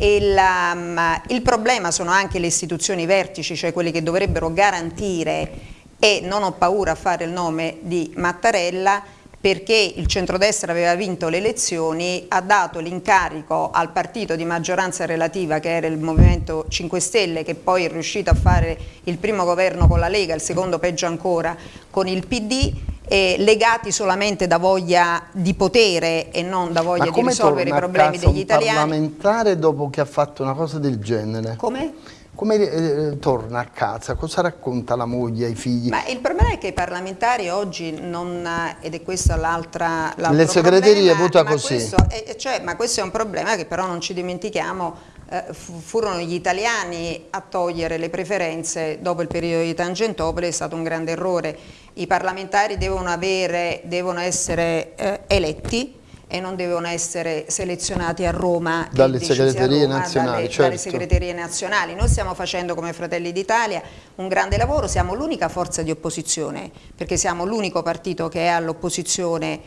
il, um, il problema sono anche le istituzioni vertici, cioè quelli che dovrebbero garantire e non ho paura a fare il nome di Mattarella perché il centrodestra aveva vinto le elezioni, ha dato l'incarico al partito di maggioranza relativa che era il Movimento 5 Stelle che poi è riuscito a fare il primo governo con la Lega, il secondo peggio ancora con il PD eh, legati solamente da voglia di potere e non da voglia di risolvere i problemi degli italiani. Ma parlamentare dopo che ha fatto una cosa del genere? Come? Come eh, torna a casa? Cosa racconta la moglie ai figli? Ma il problema è che i parlamentari oggi non, ed è questa l'altra Le segreterie vota così. Questo è, cioè, ma questo è un problema che però non ci dimentichiamo eh, furono gli italiani a togliere le preferenze dopo il periodo di Tangentopoli, è stato un grande errore. I parlamentari devono, avere, devono essere eh, eletti e non devono essere selezionati a Roma dalle segreterie Roma, nazionali, dalle, certo. dalle segreterie nazionali. Noi stiamo facendo come Fratelli d'Italia un grande lavoro, siamo l'unica forza di opposizione perché siamo l'unico partito che è all'opposizione,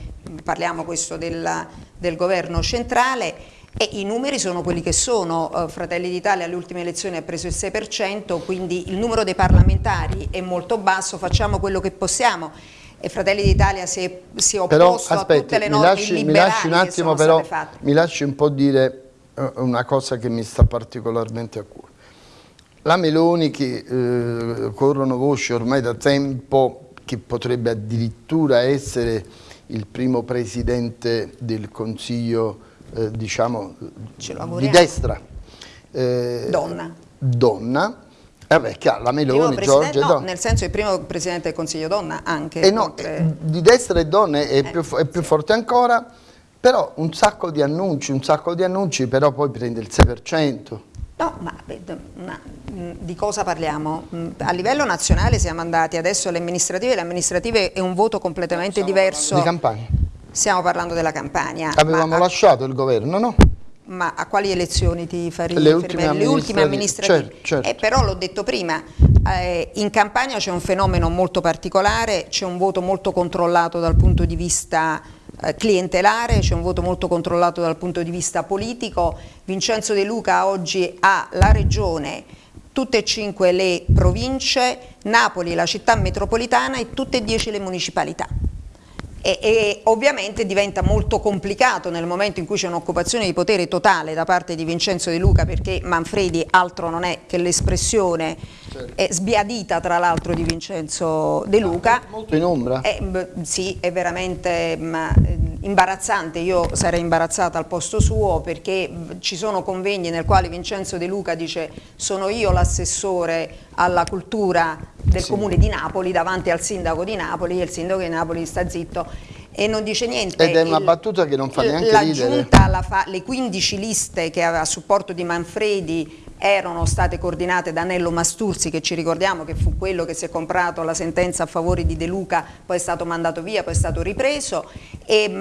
parliamo questo del, del governo centrale e i numeri sono quelli che sono, uh, Fratelli d'Italia alle ultime elezioni ha preso il 6%, quindi il numero dei parlamentari è molto basso, facciamo quello che possiamo. E Fratelli d'Italia si è, si è opposto però, aspetti, a tutte le norme lasci, mi lasci un attimo però, mi lasci un po' dire uh, una cosa che mi sta particolarmente a cuore. La Meloni che uh, corrono voci ormai da tempo che potrebbe addirittura essere il primo presidente del Consiglio eh, diciamo, di destra. Eh, donna. Donna. Eh beh, chiaro, la Meloni, Giorgia no, donna. nel senso il primo Presidente del Consiglio donna anche. Eh no, oltre... di destra e donne è, eh, più, è più sì. forte ancora, però un sacco di annunci, un sacco di annunci, però poi prende il 6%. No, ma di cosa parliamo? A livello nazionale siamo andati adesso alle amministrative, le amministrative è un voto completamente diverso. Di campagna. Stiamo parlando della Campania. Avevamo lasciato il governo, no? Ma a quali elezioni ti fai Le ultime amministrative. Le ultime amministrative. Certo, certo. Eh, però l'ho detto prima, eh, in Campania c'è un fenomeno molto particolare, c'è un voto molto controllato dal punto di vista eh, clientelare, c'è un voto molto controllato dal punto di vista politico. Vincenzo De Luca oggi ha la regione tutte e cinque le province, Napoli la città metropolitana e tutte e dieci le municipalità e, e, ovviamente diventa molto complicato nel momento in cui c'è un'occupazione di potere totale da parte di Vincenzo De Luca perché Manfredi altro non è che l'espressione certo. sbiadita tra l'altro di Vincenzo De Luca. Molto in ombra. È, sì, è veramente ma, imbarazzante, io sarei imbarazzata al posto suo perché ci sono convegni nel quale Vincenzo De Luca dice sono io l'assessore alla cultura del sì. comune di Napoli davanti al sindaco di Napoli e il sindaco di Napoli sta zitto e non dice niente. Ed è una il, battuta che non fa neanche la ridere. La giunta, fa, le 15 liste che aveva a supporto di Manfredi erano state coordinate da Nello Masturzi che ci ricordiamo che fu quello che si è comprato la sentenza a favore di De Luca, poi è stato mandato via, poi è stato ripreso. E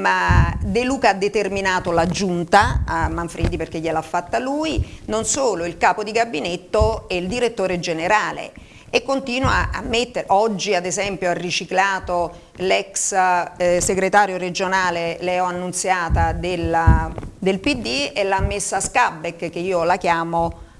De Luca ha determinato la giunta a Manfredi perché gliel'ha fatta lui, non solo il capo di gabinetto e il direttore generale. E continua a mettere, oggi ad esempio ha riciclato l'ex eh, segretario regionale Leo Annunziata della, del PD e l'ha messa a Scabbeck che io la chiamo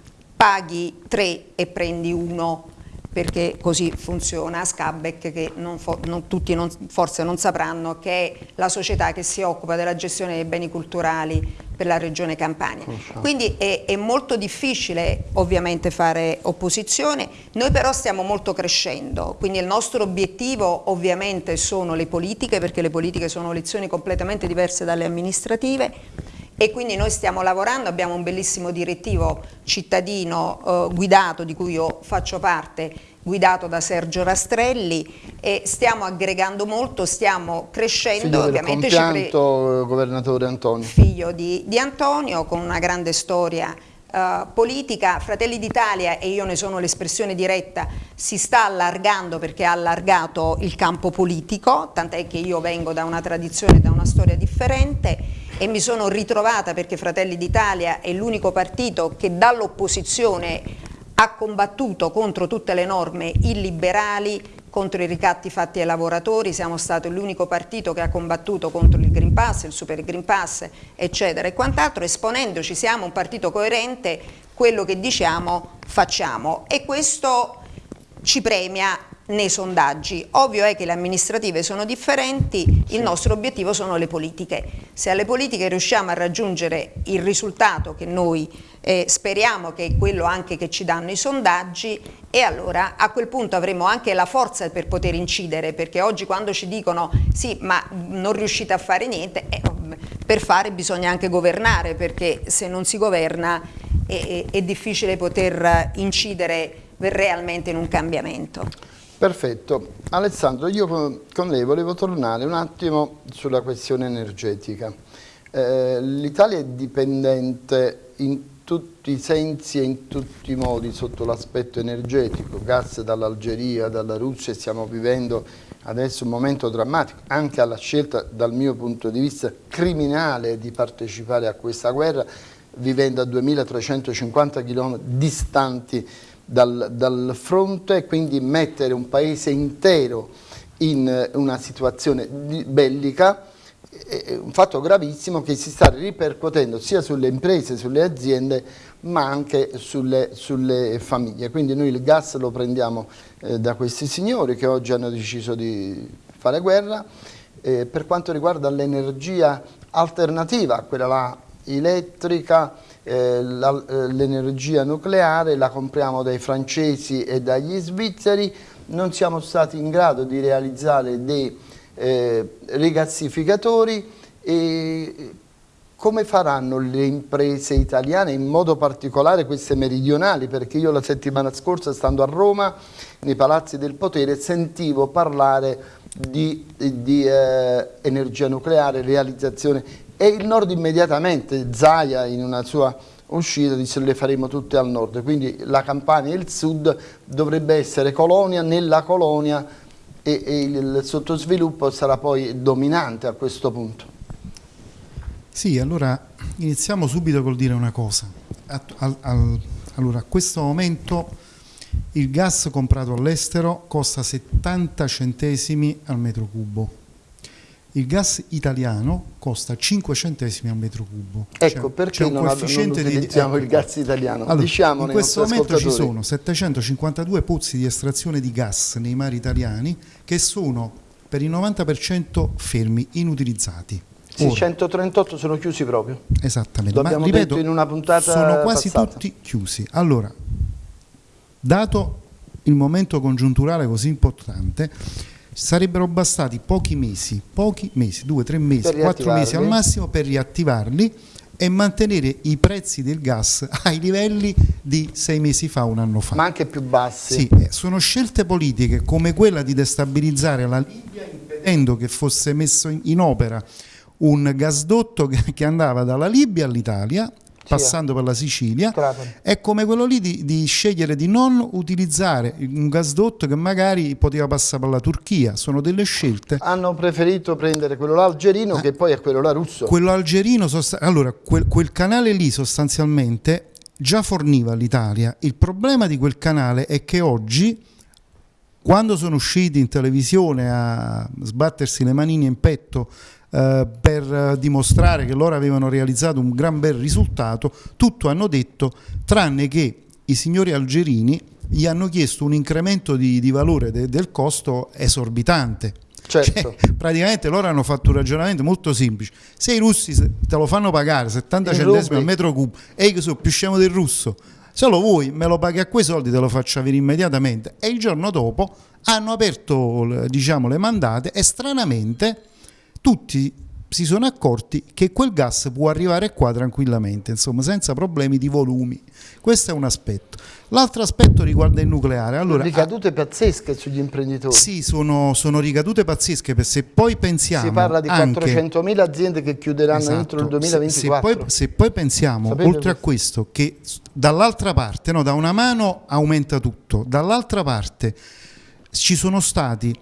paghi 3 e prendi 1 perché così funziona Scabbeck che non non, tutti non, forse non sapranno che è la società che si occupa della gestione dei beni culturali per la regione Campania. Quindi è, è, molto difficile ovviamente fare opposizione, noi però stiamo molto crescendo, quindi il nostro obiettivo ovviamente sono le politiche perché le politiche sono lezioni completamente diverse dalle amministrative e quindi noi stiamo lavorando, abbiamo un bellissimo direttivo cittadino eh, guidato di cui io faccio parte, guidato da Sergio Rastrelli e stiamo aggregando molto, stiamo crescendo. Figlio ovviamente del compianto eh, governatore Antonio. Figlio di, di Antonio con una grande storia Uh, politica, Fratelli d'Italia, e io ne sono l'espressione diretta, si sta allargando perché ha allargato il campo politico, tant'è che io vengo da una tradizione, da una storia differente e mi sono ritrovata perché Fratelli d'Italia è l'unico partito che dall'opposizione ha combattuto contro tutte le norme illiberali, contro i ricatti fatti ai lavoratori, siamo stato l'unico partito che ha combattuto contro il Green Pass, il Super Green Pass, eccetera e quant'altro, esponendoci siamo un partito coerente, quello che diciamo facciamo e questo ci premia nei sondaggi. Ovvio è che le amministrative sono differenti, il nostro obiettivo sono le politiche. Se alle politiche riusciamo a raggiungere il risultato che noi eh, speriamo che è quello anche che ci danno i sondaggi e allora a quel punto avremo anche la forza per poter incidere perché oggi quando ci dicono sì ma non riuscite a fare niente eh, per fare bisogna anche governare perché se non si governa è, è, è difficile poter incidere realmente in un cambiamento. Perfetto. Alessandro, io con lei volevo tornare un attimo sulla questione energetica. Eh, L'Italia è dipendente in tutti i sensi e in tutti i modi sotto l'aspetto energetico, gas dall'Algeria, dalla Russia, stiamo vivendo adesso un momento drammatico, anche alla scelta dal mio punto di vista criminale di partecipare a questa guerra, vivendo a 2350 km distanti dal, dal fronte quindi mettere un paese intero in una situazione bellica è un fatto gravissimo che si sta ripercuotendo sia sulle imprese, sulle aziende ma anche sulle, sulle famiglie. Quindi noi il gas lo prendiamo eh, da questi signori che oggi hanno deciso di fare guerra. Eh, per quanto riguarda l'energia alternativa, quella là elettrica, eh, eh, l'energia nucleare la compriamo dai francesi e dagli svizzeri, non siamo stati in grado di realizzare dei eh, rigassificatori e come faranno le imprese italiane, in modo particolare queste meridionali, perché io la settimana scorsa stando a Roma, nei palazzi del potere, sentivo parlare di, di eh, energia nucleare, realizzazione. E il nord immediatamente, Zaia in una sua uscita disse le faremo tutte al nord, quindi la Campania e il sud dovrebbe essere colonia nella colonia e, e il sottosviluppo sarà poi dominante a questo punto. Sì, allora iniziamo subito col dire una cosa. Al, al, allora, a questo momento il gas comprato all'estero costa 70 centesimi al metro cubo il gas italiano costa 5 centesimi al metro cubo. Ecco perché non, non utilizziamo di, il gas italiano. Allora, in questo momento ci sono 752 pozzi di estrazione di gas nei mari italiani che sono per il 90% fermi, inutilizzati. Sì, Ora, 138 sono chiusi proprio. Esattamente. L'abbiamo Ma, ripeto, in una puntata sono quasi passata. tutti chiusi. Allora, dato il momento congiunturale così importante, sarebbero bastati pochi mesi, pochi mesi, due, tre mesi, quattro mesi al massimo per riattivarli e mantenere i prezzi del gas ai livelli di sei mesi fa, un anno fa. Ma anche più bassi. Sì, eh, sono scelte politiche come quella di destabilizzare la Libia impedendo che fosse messo in opera un gasdotto che, andava dalla Libia all'Italia passando per la Sicilia, è come quello lì di, di scegliere di non utilizzare un gasdotto che magari poteva passare per la Turchia, sono delle scelte. Hanno preferito prendere quello là algerino che poi è quello là russo. Quello algerino, allora quel, quel canale lì sostanzialmente già forniva all'Italia. Il problema di quel canale è che oggi, quando sono usciti in televisione a sbattersi le manine in petto eh, per dimostrare che loro avevano realizzato un gran bel risultato, tutto hanno detto, tranne che i signori algerini gli hanno chiesto un incremento di, di valore de- del costo esorbitante. Certo. Cioè, praticamente loro hanno fatto un ragionamento molto semplice. Se i russi te lo fanno pagare 70 In centesimi al metro cubo e io che so più scemo del russo, se lo vuoi me lo paghi a quei soldi te lo faccio avere immediatamente. E il giorno dopo hanno aperto diciamo, le mandate e stranamente tutti si sono accorti che quel gas può arrivare qua tranquillamente, insomma, senza problemi di volumi. Questo è un aspetto. L'altro aspetto riguarda il nucleare. Allora, Ricadute pazzesche sugli imprenditori. sì, sono, sono ricadute pazzesche, perché se poi pensiamo si parla di anche- 400.000 aziende che chiuderanno Esatto. entro il Se- 2024. Se, poi, se poi pensiamo, Sapete oltre a questo, che dall'altra parte, no, da una mano aumenta tutto, dall'altra parte ci sono stati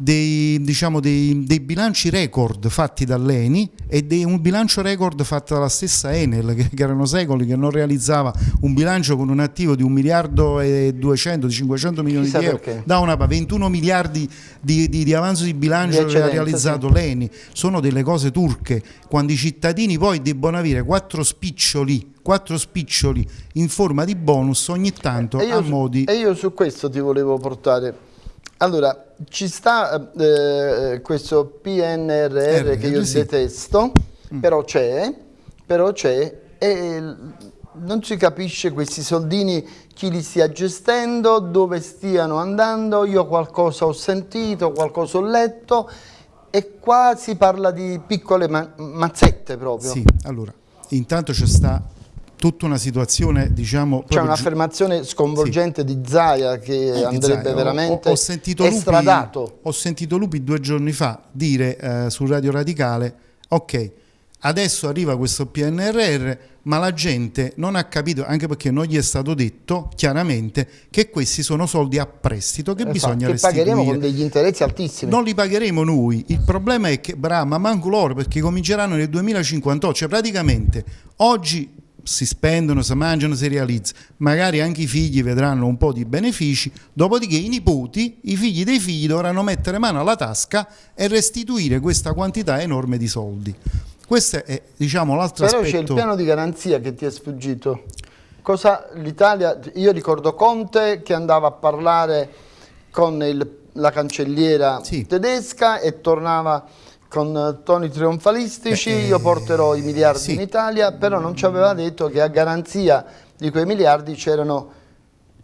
dei, diciamo, dei, dei bilanci record fatti dall'ENI e dei- un bilancio record fatto dalla stessa Enel, che, che erano secoli che non realizzava un bilancio con un attivo di 1 miliardo e 200, 500 milioni Chissà di euro, perché. da una 21 miliardi di, di- di avanzo di bilancio Di che ha realizzato l'ENI, sono delle cose turche, quando i cittadini poi debbono avere quattro spiccioli, quattro spiccioli in forma di bonus ogni tanto io, a modi... e io su questo ti volevo portare. Allora, ci sta eh, questo PNRR R, che io sì. detesto, però c'è, però c'è e non si capisce questi soldini chi li stia gestendo, dove stiano andando, io qualcosa ho sentito, qualcosa ho letto e qua si parla di piccole ma- mazzette proprio. Sì, allora, intanto c'è sta tutta una situazione, diciamo... C'è un'affermazione sconvolgente di Zaia che Eh, andrebbe ho- veramente ho, ho sentito Lupi, estradato. ho sentito Lupi due giorni fa dire eh, su Radio Radicale ok adesso arriva questo PNRR ma la gente non ha capito anche perché non gli è stato detto chiaramente che questi sono soldi a prestito che Esatto, bisogna che pagheremo con restituire degli interessi altissimi. non li pagheremo noi, il problema è che, brava, ma manco loro perché cominceranno nel 2058, cioè praticamente oggi si spendono, si mangiano, si realizza, magari anche i figli vedranno un po' di benefici, dopodiché i nipoti, i figli dei figli dovranno mettere mano alla tasca e restituire questa quantità enorme di soldi. Questo è diciamo l'altro Però c'è il aspetto. piano di garanzia che ti è sfuggito. Cosa l'Italia, io ricordo Conte che andava a parlare con il- la cancelliera Sì. tedesca e tornava con eh, toni trionfalistici, Eh, io porterò i miliardi sì. in Italia, però non ci aveva detto che a garanzia di quei miliardi c'erano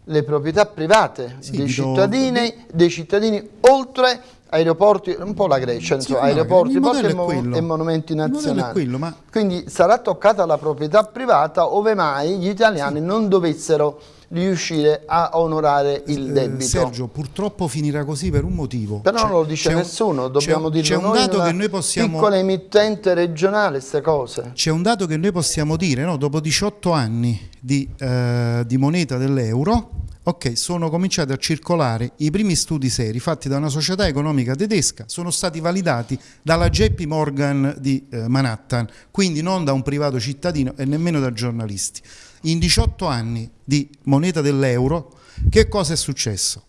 le proprietà private Sì, dei, cittadini, dei cittadini oltre aeroporti, un po' la Grecia, Sì, insomma, no, aeroporti porti modello e, monumenti nazionali. quello, ma- Quindi sarà toccata la proprietà privata ove mai gli italiani non dovessero riuscire a onorare il Eh, debito. Sergio, purtroppo finirà così per un motivo. Però C'è- non lo dice nessuno, dobbiamo c'è, dirlo c'è un noi dato che noi possiamo piccola emittente regionale, queste cose. C'è un dato che noi possiamo dire, no? dopo 18 anni di, eh, di moneta dell'euro, ok, sono cominciati a circolare i primi studi seri fatti da una società economica tedesca, sono stati validati dalla JP Morgan di eh, Manhattan, quindi non da un privato cittadino e nemmeno da giornalisti. In 18 anni di moneta dell'euro, che cosa è successo?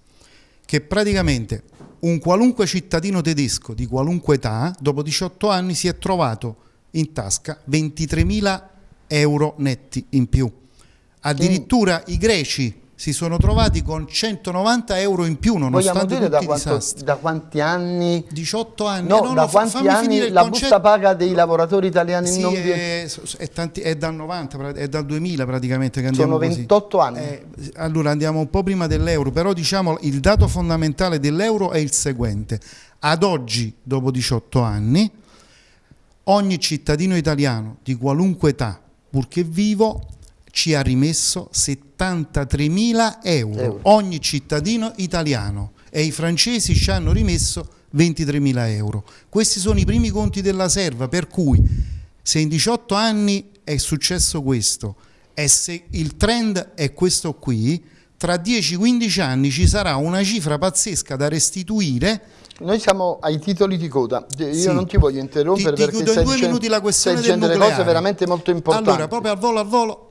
che praticamente un qualunque cittadino tedesco di qualunque età, dopo 18 anni, si è trovato in tasca 23.000 euro netti in più. Addirittura i greci si sono trovati con 190 euro in più, Vogliamo nonostante dire da, quanto- da quanti anni... 18 anni, No, no, da no, quanti anni la busta paga dei lavoratori italiani Sì, non viene... è, è tanti- è dal 90, pra- è dal 2000 praticamente che andiamo Sono così. 28 anni. Eh, allora andiamo un po' prima dell'euro, però diciamo il dato fondamentale dell'euro è il seguente. Ad oggi, dopo 18 anni, ogni cittadino italiano di qualunque età, purché vivo, ci ha rimesso 73.000 euro. Euro. Ogni cittadino italiano. E i francesi ci hanno rimesso 23 mila euro. Questi sono i primi conti della serva, per cui se in 18 anni è successo questo e se il trend è questo qui, tra 10-15 anni ci sarà una cifra pazzesca da restituire noi siamo ai titoli di coda, io sì. non ti voglio interrompere ti, ti perché stai due minuti la questione stai delle cose veramente molto importanti. Allora, proprio al volo al volo,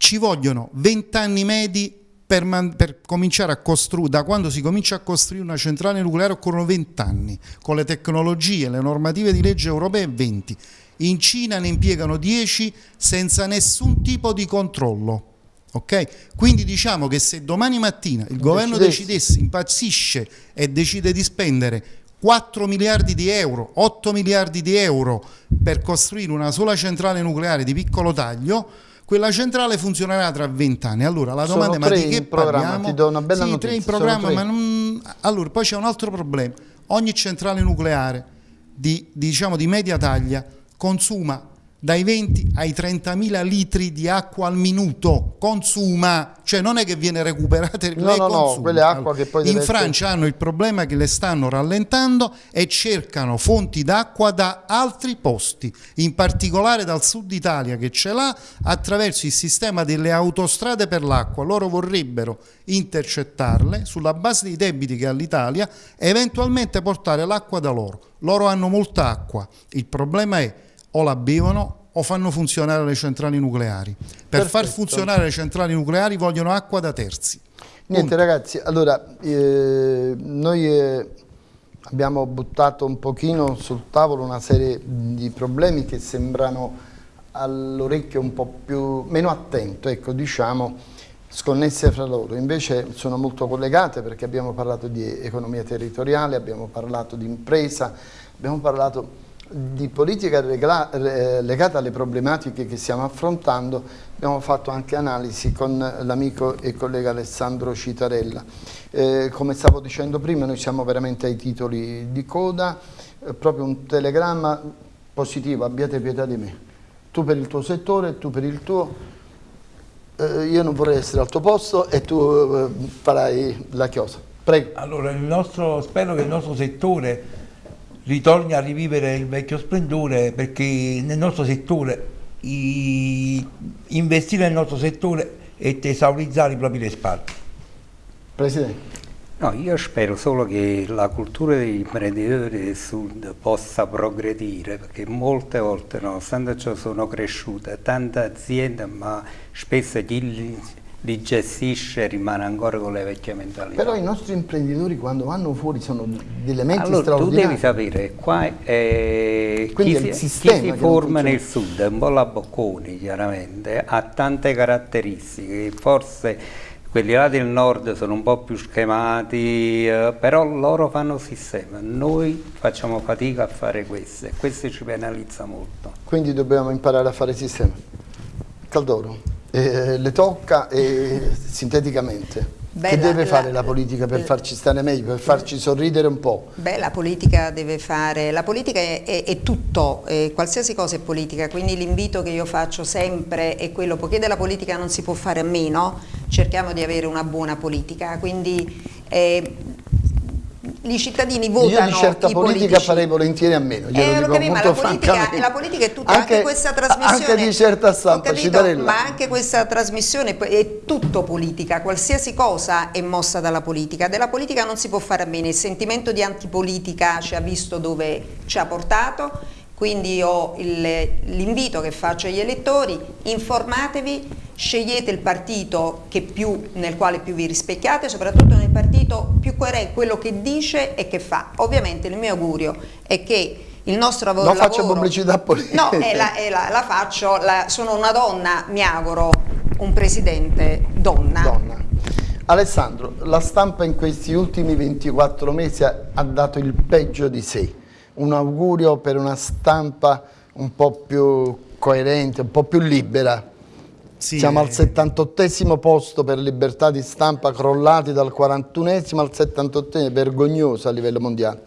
ci vogliono 20 anni medi per, per, cominciare a costruire, da quando si comincia a costruire una centrale nucleare occorrono 20 anni, con le tecnologie, le normative di legge europee 20. In Cina ne impiegano 10 senza nessun tipo di controllo. Ok? Quindi diciamo che se domani mattina il governo decidesse, impazzisce e decide di spendere 4 miliardi di euro, 8 miliardi di euro per costruire una sola centrale nucleare di piccolo taglio, quella centrale funzionerà tra 20 anni. Allora la domanda è ma di che parliamo? Ti do una bella sì, notizia. tre in programma, ma non... Allora, poi c'è un altro problema. Ogni centrale nucleare di, diciamo, di media taglia consuma dai 20 ai 30 mila litri di acqua al minuto. Consuma, cioè non è che viene recuperata, no, lei no, no, quelle acqua che poi in Francia essere... hanno il problema che le stanno rallentando e cercano fonti d'acqua da altri posti, in particolare dal sud Italia che ce l'ha attraverso il sistema delle autostrade per l'acqua, loro vorrebbero intercettarle sulla base dei debiti che ha l'Italia e eventualmente portare l'acqua da loro. Loro hanno molta acqua, il problema è o la bevono o fanno funzionare le centrali nucleari. Per Perfetto. far funzionare le centrali nucleari vogliono acqua da terzi. Niente Punto. ragazzi, allora eh, noi eh, abbiamo buttato un pochino sul tavolo una serie di problemi che sembrano all'orecchio un po' più, meno attento, ecco diciamo, sconnesse fra loro, invece sono molto collegate perché abbiamo parlato di economia territoriale, abbiamo parlato di impresa, abbiamo parlato di politica legata alle problematiche che stiamo affrontando abbiamo fatto anche analisi con l'amico e collega Alessandro Citarella. Eh, come stavo dicendo prima noi siamo veramente ai titoli di coda, eh, proprio un telegramma positivo, abbiate pietà di me. Tu per il tuo settore, tu per il tuo, eh, io non vorrei essere al tuo posto e tu eh, farai la chiosa. Prego. Allora, nostro, spero che il nostro settore ritorni a rivivere il vecchio splendore perché nel nostro settore i, investire nel nostro settore è tesaurizzare i propri risparmi. Presidente. No, io spero solo che la cultura degli imprenditori del sud possa progredire, perché molte volte, nonostante ciò, sono cresciute tante aziende, ma spesso chi li gestisce rimane ancora con le vecchie mentalità. Però i nostri imprenditori quando vanno fuori sono delle menti allora, straordinarie. tu devi sapere, qua eh, chi, si, chi si forma nel sud, è un po' la Bocconi chiaramente, ha tante caratteristiche, forse quelli là del nord sono un po' più schemati, eh, però loro fanno sistema, noi facciamo fatica a fare questo e questo ci penalizza molto. Quindi dobbiamo imparare a fare sistema. Caldoro eh, le tocca eh, sinteticamente. Beh, che la, deve fare la, politica per farci stare meglio, per farci sorridere un po'? Beh, la politica deve fare, la politica è, è, è tutto, eh, qualsiasi cosa è politica, quindi l'invito che io faccio sempre è quello, poiché della politica non si può fare a meno, cerchiamo di avere una buona politica, quindi eh, i cittadini votano Io di certa politica politici. farei volentieri a meno, eh, lo capisco, ma la politica, la politica, è tutta, anche, anche, questa trasmissione... Anche di certa stampa, capito, Ma anche questa trasmissione è tutto politica, qualsiasi cosa è mossa dalla politica, della politica non si può fare a meno, il sentimento di antipolitica ci ha visto dove ci ha portato, quindi io l'invito che faccio agli elettori, informatevi, scegliete il partito più, nel quale più vi rispecchiate, soprattutto nel partito più coerente, quello che dice e che fa. Ovviamente il mio augurio è che il nostro lavoro... Non faccio pubblicità politica. No, è la, è la, la faccio, la, sono una donna, mi auguro, un presidente donna. Donna. Alessandro, la stampa in questi ultimi 24 mesi ha dato il peggio di sé. Un augurio per una stampa un po' più coerente, un po' più libera. Sì, Siamo al 78 posto per libertà di stampa, crollati dal 41 al 78 vergognoso a livello mondiale.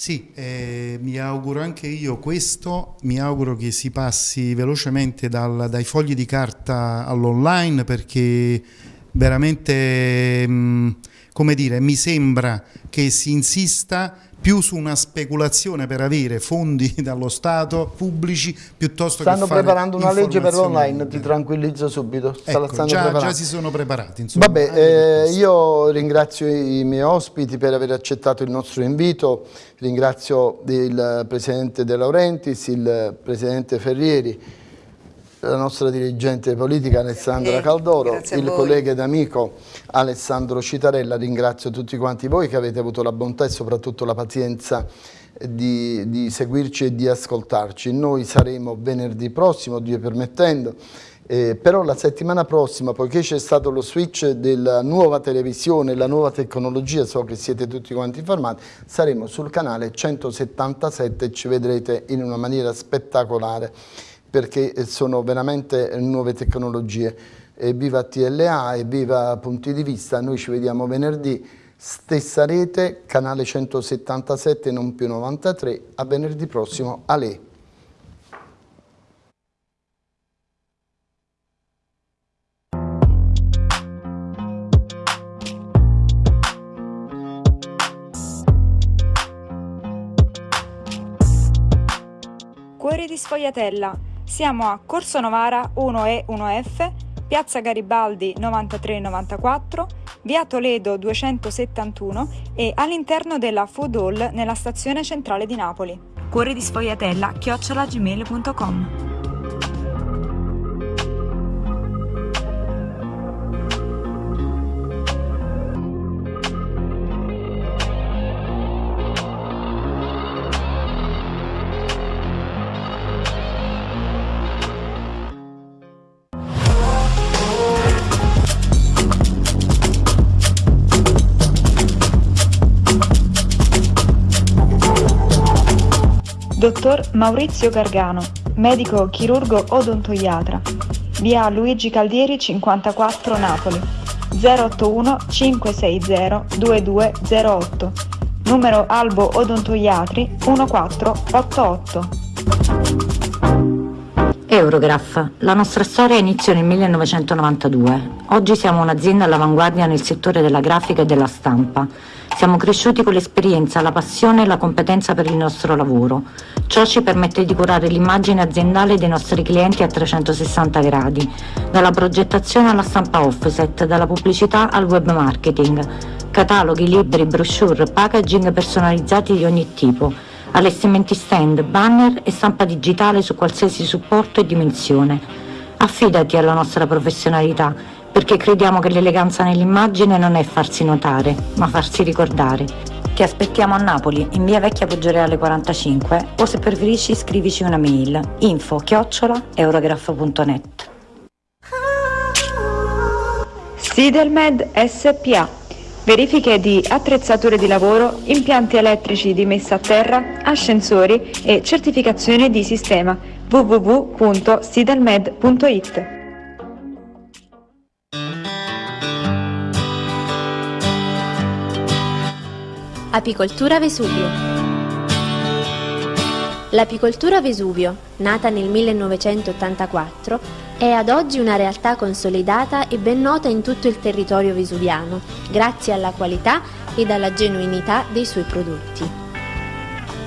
Sì, eh, mi auguro anche io questo, mi auguro che si passi velocemente dal, dai fogli di carta all'online perché veramente mh, come dire, mi sembra che si insista più su una speculazione per avere fondi dallo Stato pubblici piuttosto stanno che fare preparando una legge per l'online, ti tranquillizzo subito. Ecco, stanno già, già si sono preparati. Insomma, Vabbè, eh, io ringrazio i miei ospiti per aver accettato il nostro invito, ringrazio il Presidente De Laurentiis, il Presidente Ferrieri, la nostra dirigente politica Alessandra Eh, Caldoro, il collega ed amico Alessandro Citarella, ringrazio tutti quanti voi che avete avuto la bontà e soprattutto la pazienza di, di seguirci e di ascoltarci. Noi saremo venerdì prossimo, Dio permettendo, eh, però la settimana prossima, poiché c'è stato lo switch della nuova televisione, la nuova tecnologia, so che siete tutti quanti informati, saremo sul canale 177 e ci vedrete in una maniera spettacolare perché sono veramente nuove tecnologie. E viva TLA e viva Punti di Vista, noi ci vediamo venerdì, stessa rete, canale 177 non più 93, a venerdì prossimo, a lei. Cuori di Sfogliatella. Siamo a Corso Novara 1E 1F, Piazza Garibaldi 9394, Via Toledo 271 e all'interno della Food Hall nella stazione centrale di Napoli. Cuori di Sfogliatella chiocciolagmail.com Maurizio Gargano, medico chirurgo odontoiatra. Via Luigi Caldieri 54 Napoli. 081 560 2208. Numero Albo Odontoiatri 1488. Eurograph. La nostra storia iniziò nel 1992. Oggi siamo un'azienda all'avanguardia nel settore della grafica e della stampa. Siamo cresciuti con l'esperienza, la passione e la competenza per il nostro lavoro. Ciò ci permette di curare l'immagine aziendale dei nostri clienti a 360 gradi, dalla progettazione alla stampa offset, dalla pubblicità al web marketing, cataloghi, libri, brochure, packaging personalizzati di ogni tipo, allestimenti stand, banner e stampa digitale su qualsiasi supporto e dimensione. Affidati alla nostra professionalità, perché crediamo che l'eleganza nell'immagine non è farsi notare, ma farsi ricordare. Ti aspettiamo a Napoli, in via Vecchia Poggioreale 45, o se preferisci scrivici una mail info chiocciola eurograph.net. Sidelmed SPA. Verifiche di attrezzature di lavoro, impianti elettrici di messa a terra, ascensori e certificazione di sistema www.sidelmed.it. Apicoltura Vesuvio. L'apicoltura Vesuvio, nata nel 1984, è ad oggi una realtà consolidata e ben nota in tutto il territorio vesuviano, grazie alla qualità ed alla genuinità dei suoi prodotti.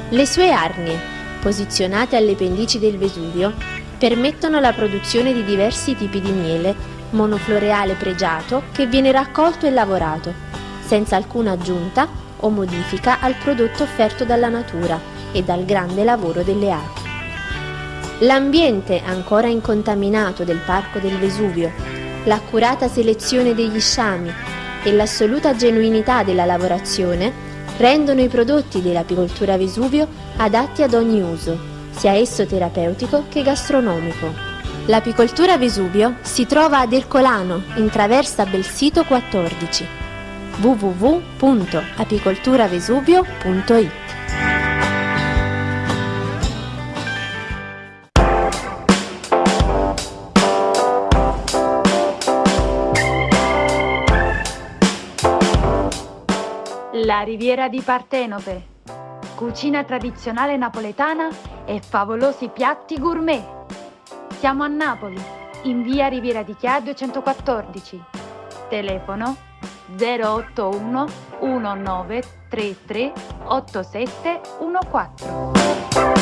Le sue arnie, posizionate alle pendici del Vesuvio, permettono la produzione di diversi tipi di miele, monofloreale pregiato che viene raccolto e lavorato, senza alcuna aggiunta o modifica al prodotto offerto dalla natura e dal grande lavoro delle api. L'ambiente ancora incontaminato del Parco del Vesuvio, l'accurata selezione degli sciami e l'assoluta genuinità della lavorazione rendono i prodotti dell'apicoltura Vesuvio adatti ad ogni uso, sia esso terapeutico che gastronomico. L'apicoltura Vesuvio si trova ad Ercolano, in traversa Belsito 14 www.apicolturavesuvio.it La Riviera di Partenope. Cucina tradizionale napoletana e favolosi piatti gourmet. Siamo a Napoli, in via Riviera di Chia 214. Telefono 081 1933 8714.